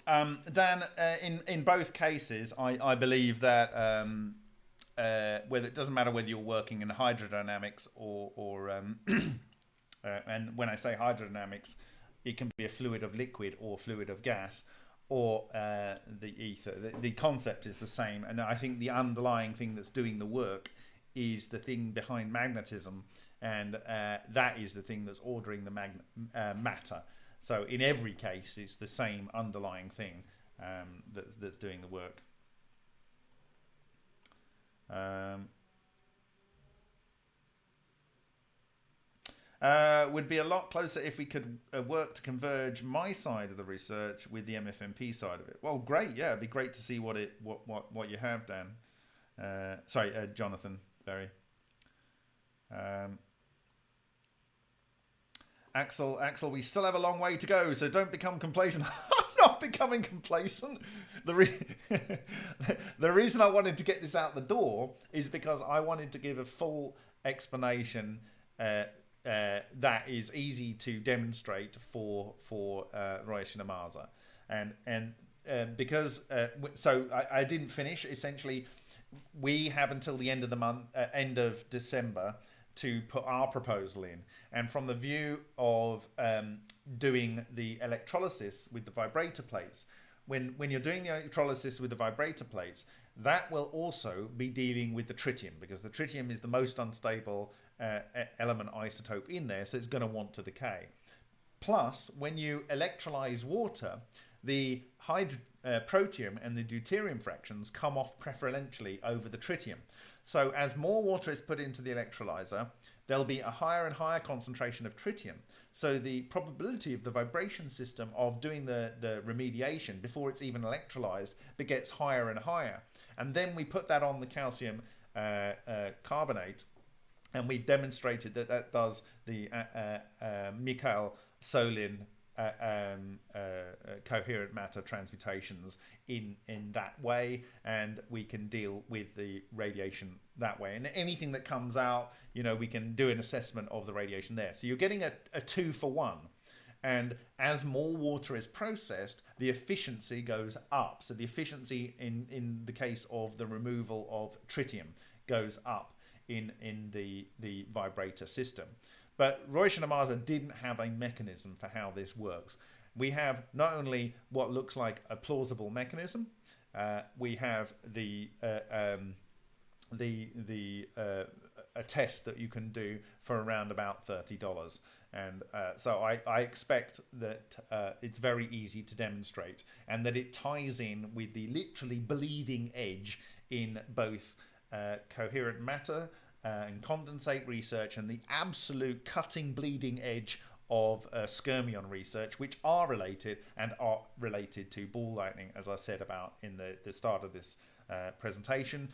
Um, Dan, uh, in in both cases, I, I believe that um, uh, whether it doesn't matter whether you're working in hydrodynamics or or um, uh, and when I say hydrodynamics, it can be a fluid of liquid or fluid of gas or uh, the ether. The, the, concept is the same, and I think the underlying thing that's doing the work is the thing behind magnetism, and uh, that is the thing that's ordering the uh, matter. So in every case, it's the same underlying thing um, that's, that's doing the work. Um, uh, would be a lot closer if we could uh, work to converge my side of the research with the MFMP side of it. Well, great, yeah, it'd be great to see what it what what, what you have, Dan. Uh, sorry, uh, Jonathan Berry. Um, Axel, Axel, we still have a long way to go, so don't become complacent. I'm not becoming complacent. The, re- the reason I wanted to get this out the door is because I wanted to give a full explanation uh, uh, that is easy to demonstrate for for uh, Shinamaza, and and uh, because uh, so I, I, didn't finish. Essentially, we have until the end of the month, uh, end of December, to put our proposal in. And from the view of um, doing the electrolysis with the vibrator plates, when, when you're doing the electrolysis with the vibrator plates, that will also be dealing with the tritium because the tritium is the most unstable uh, element isotope in there, so it's going to want to decay. Plus, when you electrolyze water, the uh, protium and the deuterium fractions come off preferentially over the tritium. So as more water is put into the electrolyzer, there'll be a higher and higher concentration of tritium. So the probability of the vibration system of doing the, the remediation before it's even electrolyzed gets higher and higher. And then we put that on the calcium uh, uh, carbonate and we've demonstrated that that does the uh, uh, uh Michael Solin uh, um, uh, coherent matter transmutations in in that way, and we can deal with the radiation that way. And anything that comes out, you know, we can do an assessment of the radiation there. So you're getting a, a two for one. And as more water is processed, the efficiency goes up. So the efficiency in, in the case of the removal of tritium goes up in, in the, the vibrator system. But Ryushin Ohmasa didn't have a mechanism for how this works. We have not only what looks like a plausible mechanism, uh, we have the uh, um, the the uh, a test that you can do for around about thirty dollars. And uh, so I, I expect that uh, it's very easy to demonstrate and that it ties in with the literally bleeding edge in both uh, coherent matter uh, and condensate research and the absolute cutting bleeding edge of uh, skyrmion research, which are related and are related to ball lightning, as I said about in the, the start of this uh, presentation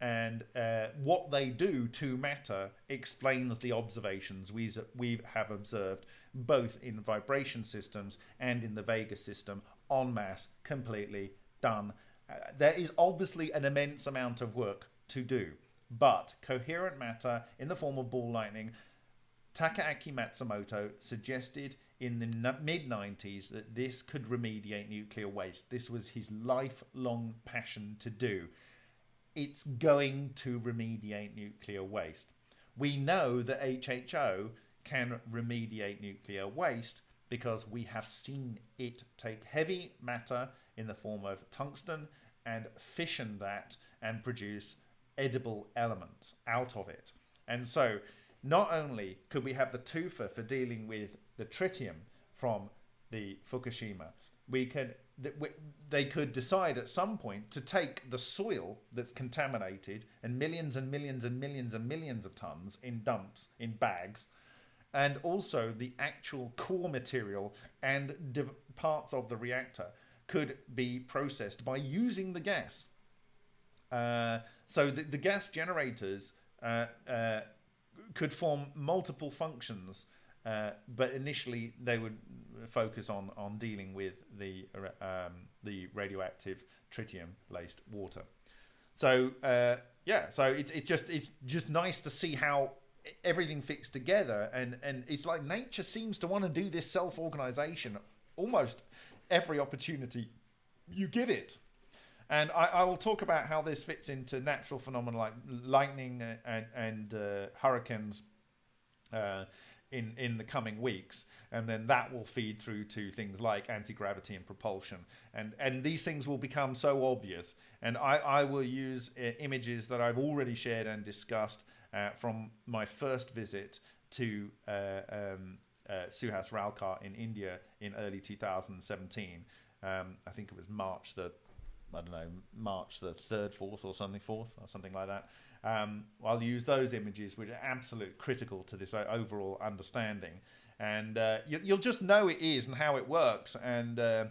and uh, what they do to matter explains the observations we, we have observed both in vibration systems and in the Vega system en masse, completely done. Uh, there is obviously an immense amount of work to do, but coherent matter in the form of ball lightning, Takaaki Matsumoto suggested in the mid 90s that this could remediate nuclear waste. This was his lifelong passion to do it's going to remediate nuclear waste. We know that HHO can remediate nuclear waste because we have seen it take heavy matter in the form of tungsten and fission that and produce edible elements out of it. And so not only could we have the TUFA for dealing with the tritium from the Fukushima, we could they could decide at some point to take the soil that's contaminated and millions and millions and millions and millions of tons in dumps in bags and also the actual core material and parts of the reactor could be processed by using the gas. Uh, so the, the, gas generators uh, uh, could form multiple functions uh, but initially, they would focus on on dealing with the um, the radioactive tritium laced water. So uh, yeah, so it's it's just it's just nice to see how everything fits together, and and it's like nature seems to want to do this self organization almost every opportunity you give it. And I, I, will talk about how this fits into natural phenomena like lightning and, and uh, hurricanes uh, in in the coming weeks. And then that will feed through to things like anti-gravity and propulsion. And and these things will become so obvious. And i i will use uh, images that i've already shared and discussed uh, from my first visit to uh, um, uh, Suhas Ralkar in India in early 2017. Um, I think it was March the I don't know, March the 3rd, 4th, or something, 4th, or something like that. Um, I'll use those images, which are absolutely critical to this overall understanding. And uh, you, will just know it is and how it works. And uh,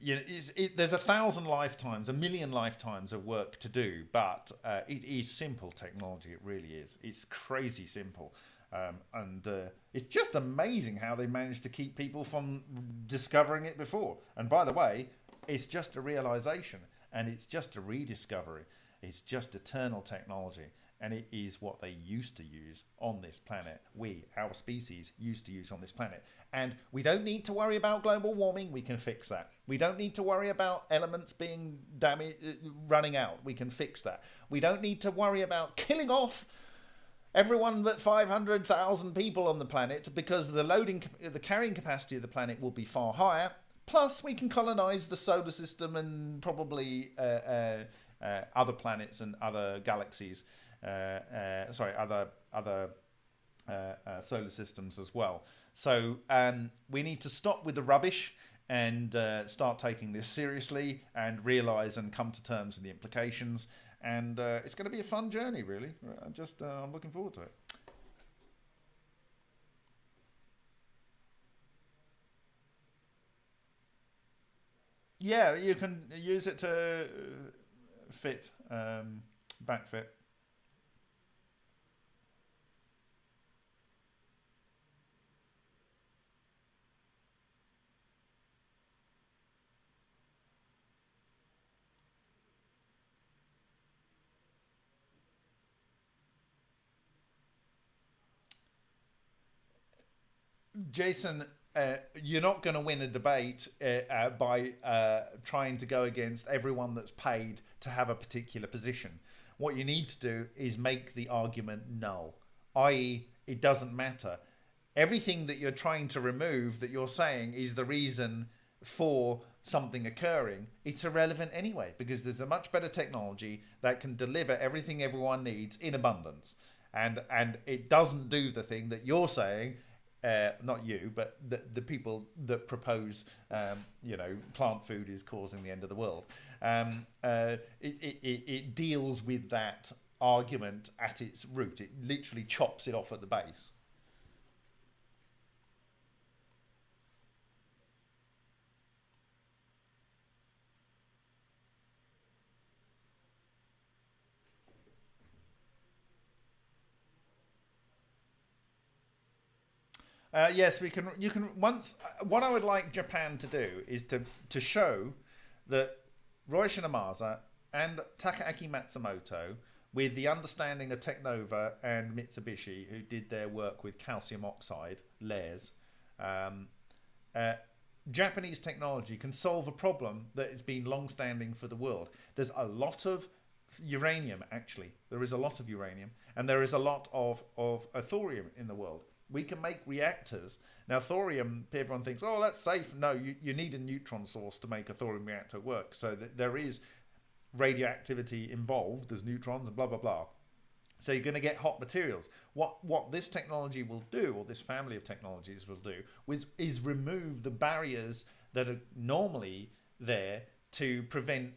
you know, it, there's a thousand lifetimes, a million lifetimes of work to do, but uh, it is simple technology. It really is. It's crazy simple. Um, and uh, it's just amazing how they managed to keep people from discovering it before. And by the way, it's just a realization and it's just a rediscovery. It's just eternal technology and it is what they used to use on this planet. We, our species, used to use on this planet. And we don't need to worry about global warming. We can fix that. We don't need to worry about elements being damaged, uh, running out. We can fix that. We don't need to worry about killing off everyone but 500,000 people on the planet because the loading, the carrying capacity of the planet will be far higher Plus, we can colonize the solar system and probably uh, uh, uh, other planets and other galaxies. Uh, uh, sorry, other other uh, solar systems as well. So um, we need to stop with the rubbish and start taking this seriously and realize and come to terms with the implications. And it's going to be a fun journey, really. I'm just I'm looking forward to it. Yeah, you can use it to fit, um, back fit. Jason, uh, you're not going to win a debate uh, uh, by uh, trying to go against everyone that's paid to have a particular position. What you need to do is make the argument null, i.e., it doesn't matter. Everything that you're trying to remove that you're saying is the reason for something occurring, it's irrelevant anyway because there's a much better technology that can deliver everything everyone needs in abundance. And and it doesn't do the thing that you're saying uh, not you, but the, the people that propose, um, you know, plant food is causing the end of the world. Um, uh, it, it, it deals with that argument at its root. It literally chops it off at the base. Uh, yes, we can. You can once. Uh, what I would like Japan to do is to to show that Ryushin Ohmasa and Takaaki Matsumoto, with the understanding of Technova and Mitsubishi, who did their work with calcium oxide layers, um, uh, Japanese technology can solve a problem that has been long-standing for the world. There's a lot of uranium, actually. There is a lot of uranium, and there is a lot of of thorium in the world we can make reactors. Now, thorium, everyone thinks, oh, that's safe. No, you, you need a neutron source to make a thorium reactor work. So th- there is radioactivity involved. There's neutrons and blah, blah, blah. So you're going to get hot materials. What what this technology will do, or this family of technologies will do, is, is remove the barriers that are normally there to prevent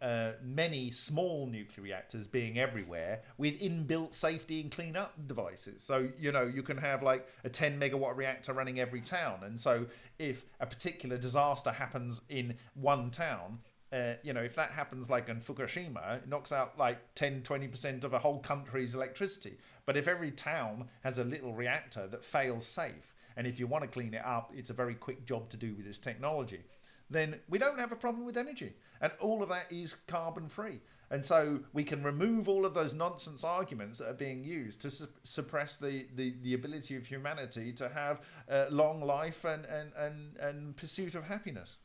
uh, many small nuclear reactors being everywhere with inbuilt safety and cleanup devices. So, you know, you can have like a 10 megawatt reactor running every town. And so, if a particular disaster happens in one town, uh, you know, if that happens like in Fukushima, it knocks out like 10, 20% of a whole country's electricity. But if every town has a little reactor that fails safe, and if you want to clean it up, it's a very quick job to do with this technology then we don't have a problem with energy. And all of that is carbon free. And so we can remove all of those nonsense arguments that are being used to su- suppress the, the, the ability of humanity to have uh, long life and, and, and, and pursuit of happiness.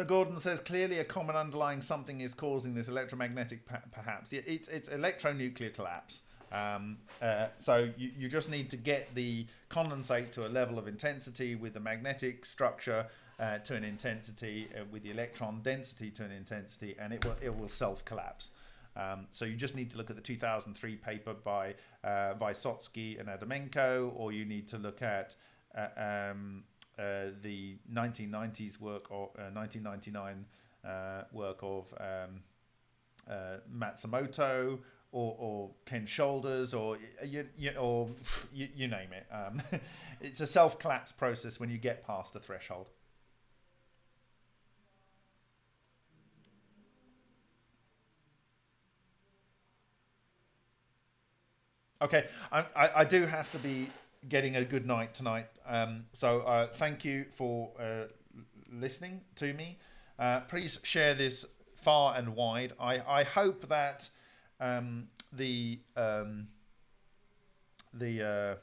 So Gordon says clearly a common underlying something is causing this electromagnetic, perhaps. It's it's electronuclear collapse. Um, uh, so you, you just need to get the condensate to a level of intensity with the magnetic structure uh, to an intensity, uh, with the electron density to an intensity, and it will it will self collapse. Um, so you just need to look at the 2003 paper by uh, Vysotsky and Adamenko, or you need to look at uh, um, uh, the 1990s work or 1999 uh, uh, work of um, Matsumoto or, or Ken Shoulders or you, you or you, you, name it. Um, it's a self collapse process when you get past the threshold. Okay, I, I, I do have to be getting a good night tonight. Um, so uh, thank you for uh, listening to me. Uh, please share this far and wide. I, I hope that um, the um, the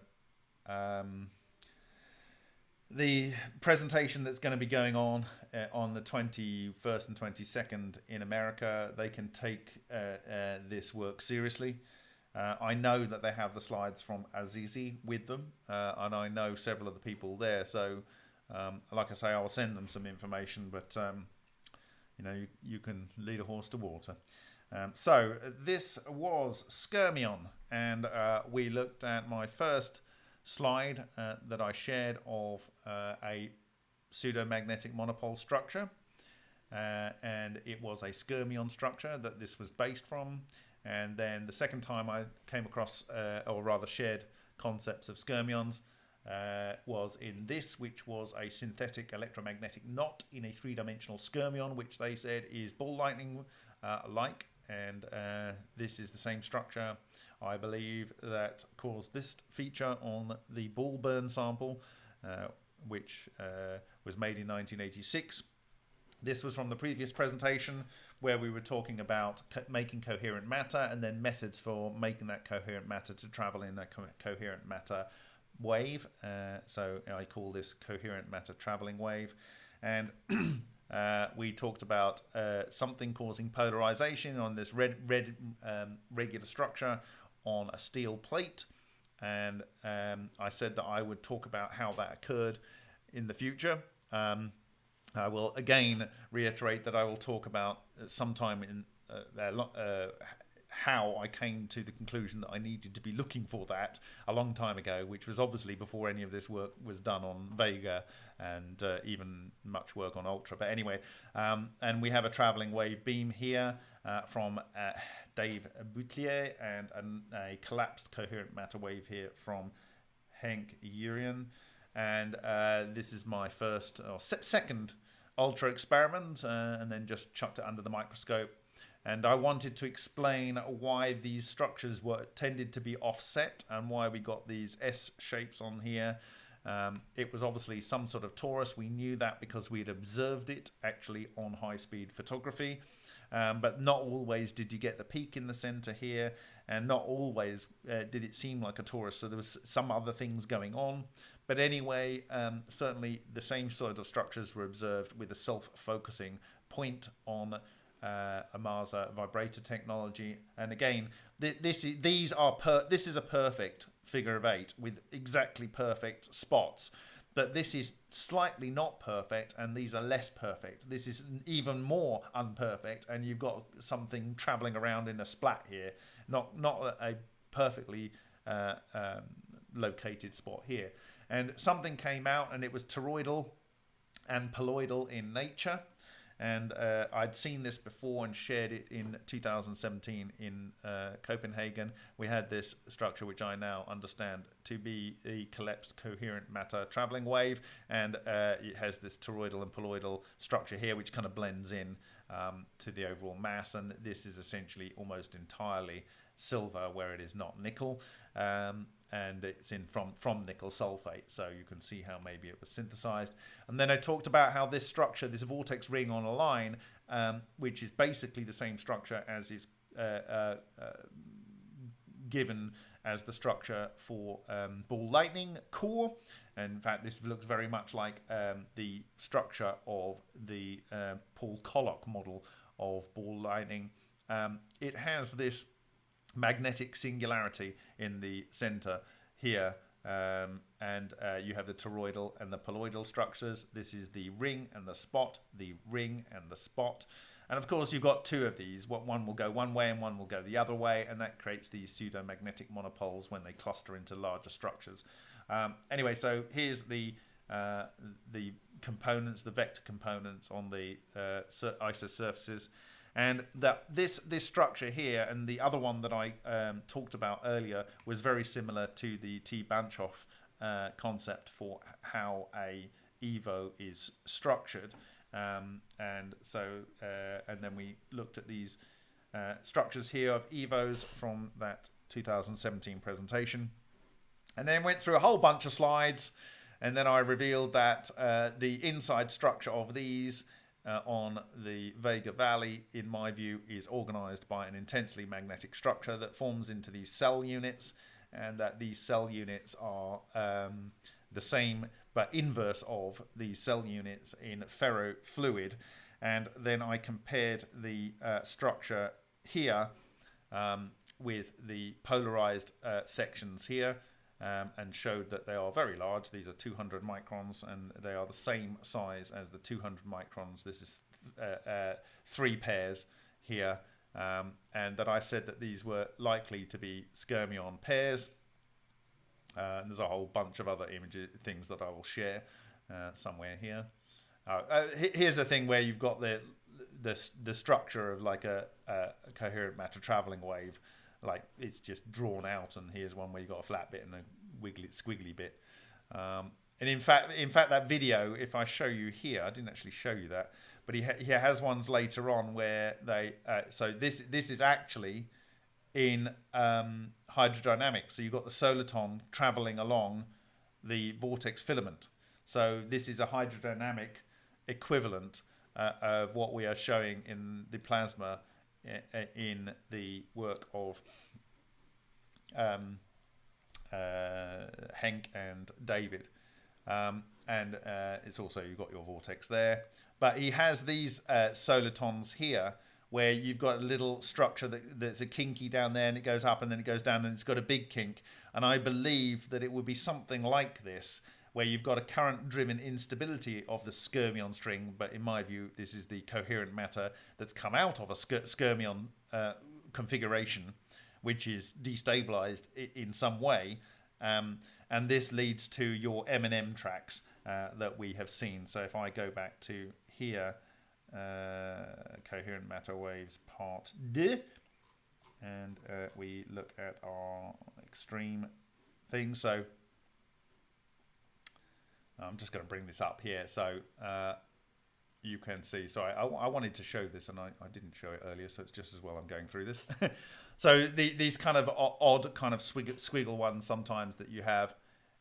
uh, um, the presentation that's going to be going on uh, on the 21st and 22nd in America, they can take uh, this work seriously. Uh, I know that they have the slides from Azizi with them, uh, and I know several of the people there. So, um, like I say, I'll send them some information, but um, you know, you, you, can lead a horse to water. Um, so, this was Skyrmion, and uh, we looked at my first slide uh, that I shared of uh, a pseudomagnetic monopole structure. Uh, and it was a skyrmion structure that this was based from. And then the second time I came across, uh, or rather shared concepts of skyrmions, uh, was in this, which was a synthetic electromagnetic knot in a three-dimensional skyrmion, which they said is ball lightning uh, like, and uh, this is the same structure, I believe, that caused this feature on the ball burn sample, uh, which uh, was made in 1986 This was from the previous presentation where we were talking about co making coherent matter and then methods for making that coherent matter to travel in a co coherent matter wave. Uh, so I call this coherent matter traveling wave. And uh, we talked about uh, something causing polarization on this red, red um, regular structure on a steel plate. And um, I said that I would talk about how that occurred in the future. Um, I will again reiterate that I will talk about sometime in uh, uh, how I came to the conclusion that I needed to be looking for that a long time ago, which was obviously before any of this work was done on Vega and uh, even much work on Ultra. But anyway, um, and we have a traveling wave beam here uh, from uh, Dave Boutlier and a, a, collapsed coherent matter wave here from Henk Urian. And uh, this is my first or se second Ultra experiment, uh, and then just chucked it under the microscope and I wanted to explain why these structures were tended to be offset and why we got these S shapes on here. Um, it was obviously some sort of torus. We knew that because we had observed it actually on high-speed photography. Um, but not always did you get the peak in the center here, and not always uh, did it seem like a torus. So there was some other things going on. But anyway, um, certainly the same sort of structures were observed with a self-focusing point on uh, Ohmasa vibrator technology. And again, th this is these are per this is a perfect figure of eight with exactly perfect spots. But this is slightly not perfect, and these are less perfect. This is even more unperfect, and you've got something traveling around in a splat here, not not a perfectly uh, um, located spot here. And something came out, and it was toroidal and poloidal in nature and uh, I'd seen this before and shared it in 2017 in uh, Copenhagen. We had this structure, which I now understand to be a collapsed coherent matter traveling wave, and uh, it has this toroidal and poloidal structure here, which kind of blends in um, to the overall mass, and this is essentially almost entirely silver where it is not nickel. Um, and it's in from from nickel sulfate so you can see how maybe it was synthesized. And then I talked about how this structure this vortex ring on a line um, which is basically the same structure as is uh, uh, uh, given as the structure for um, ball lightning core. And in fact this looks very much like um, the structure of the uh, Paul Koloc model of ball lightning. Um, it has this magnetic singularity in the center here. Um, and uh, you have the toroidal and the poloidal structures. This is the ring and the spot, the ring and the spot. And of course, you've got two of these. What one will go one way and one will go the other way, and that creates these pseudo-magnetic monopoles when they cluster into larger structures. Um, anyway, so here's the uh, the components, the vector components on the uh, ISO surfaces. And that this this structure here and the other one that I um, talked about earlier was very similar to the T. Banchoff uh, concept for how a Evo is structured. Um, and so, uh, and then we looked at these uh, structures here of Evos from that 2017 presentation. And then went through a whole bunch of slides. And then I revealed that uh, the inside structure of these uh, on the Vega Valley, in my view, is organized by an intensely magnetic structure that forms into these cell units, and that these cell units are um, the same but inverse of these cell units in ferrofluid. And then I compared the uh, structure here um, with the polarized uh, sections here um, and showed that they are very large. These are 200 microns and they are the same size as the 200 microns. This is uh, uh, three pairs here. Um, and that I said that these were likely to be skyrmion pairs. Uh, and there's a whole bunch of other images, things that I will share uh, somewhere here. Uh, uh, here's the thing where you've got the the, the structure of like a, a coherent matter traveling wave like it's just drawn out and here's one where you got a flat bit and a wiggly squiggly bit. Um, and in fact in fact that video if I show you here I didn't actually show you that but he, ha he has ones later on where they uh, so this this is actually in um, hydrodynamics. So you've got the soliton traveling along the vortex filament. So this is a hydrodynamic equivalent uh, of what we are showing in the plasma in the work of um, uh, Henk and David. Um, and uh, it's also, you've got your vortex there. But he has these uh, solitons here where you've got a little structure that, that's a kinky down there and it goes up and then it goes down and it's got a big kink. And I believe that it would be something like this where you've got a current driven instability of the skyrmion string. But in my view, this is the coherent matter that's come out of a skyrmion uh, configuration, which is destabilized in some way. Um, and this leads to your M&M tracks uh, that we have seen. So if I go back to here, uh, coherent matter waves part D, and uh, we look at our extreme thing. So I'm just going to bring this up here. So uh, you can see, sorry, I, I, wanted to show this and I, I, didn't show it earlier, so it's just as well I'm going through this. so the, these kind of odd kind of squiggle ones sometimes that you have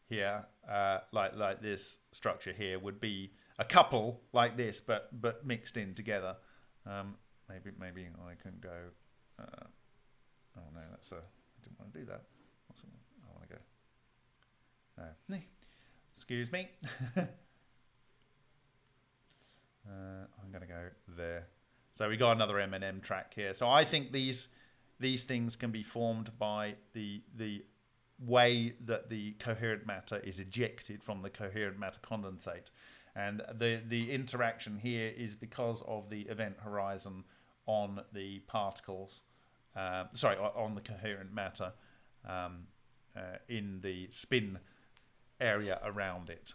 here, uh, like like this structure here, would be a couple like this, but but mixed in together. Um, maybe maybe I can go. Uh, oh no, that's a. I didn't want to do that. I want to go. No, excuse me. Uh, I'm going to go there. So we got another M&M track here. So I think these these things can be formed by the the way that the coherent matter is ejected from the coherent matter condensate. And the, the interaction here is because of the event horizon on the particles, uh, sorry, on the coherent matter um, uh, in the spin area around it.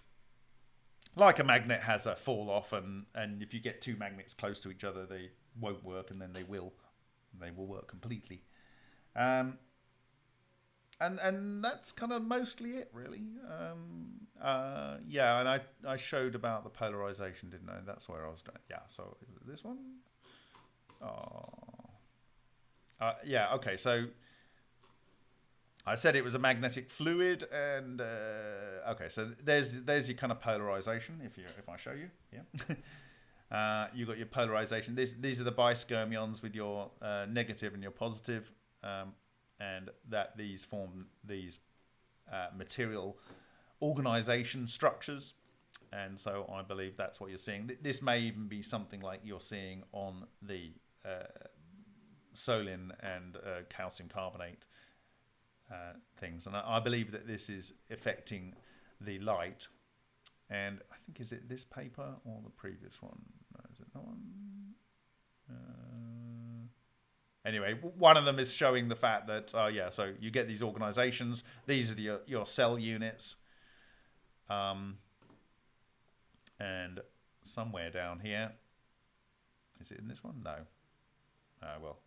Like a magnet has a fall off and and if you get two magnets close to each other they won't work and then they will they will work completely. Um, and and that's kind of mostly it really. Um, uh, yeah and I, I showed about the polarization didn't I? That's where I was doing yeah so this one? Oh. Uh, yeah okay so I said it was a magnetic fluid, and uh, okay, so there's there's your kind of polarization. If you if I show you, yeah, uh, you got your polarization. These these are the biskyrmions with your uh, negative and your positive, um, and that these form these uh, material organization structures, and so I believe that's what you're seeing. This may even be something like you're seeing on the uh, solin and uh, calcium carbonate uh, things. And I, I, believe that this is affecting the light. And I think, is it this paper or the previous one? No, is it that one? Uh, anyway, one of them is showing the fact that, oh, yeah, so you get these organizations. These are the, your cell units. Um, and somewhere down here, is it in this one? No. Uh, well,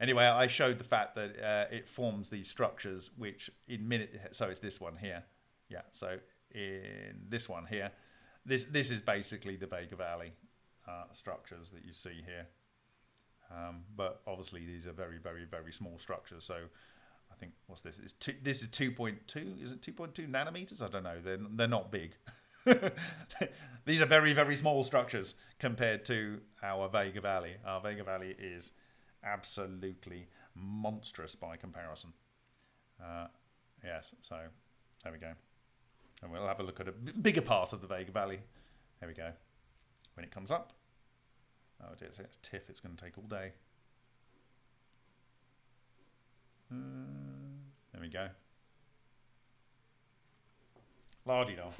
Anyway, I showed the fact that uh, it forms these structures, which in minute. So it's this one here. Yeah. So in this one here, this this is basically the Vega Valley uh, structures that you see here. Um, but obviously these are very very very small structures. So I think what's this? Is two, this is two point two? Is it two point two nanometers? I don't know. They're they're not big. these are very very small structures compared to our Vega Valley. Our Vega Valley is absolutely monstrous by comparison. Uh, yes, so there we go. And we'll have a look at a bigger part of the Vega Valley. There we go. When it comes up. Oh dear, so it's TIFF, it's going to take all day. Uh, there we go. La-di-da.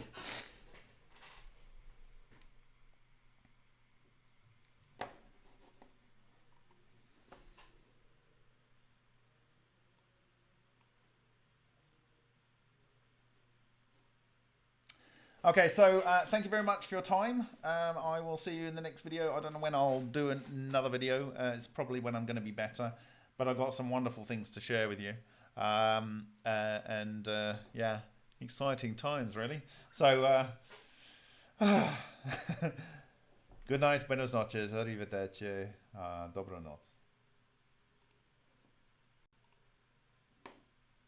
Okay, so uh, thank you very much for your time. Um, I will see you in the next video. I don't know when I'll do another video. Uh, it's probably when I'm going to be better. But I've got some wonderful things to share with you. Um, uh, and uh, yeah, exciting times, really. So, uh, good night, buenos noches, arrivederci, uh, dobranoc.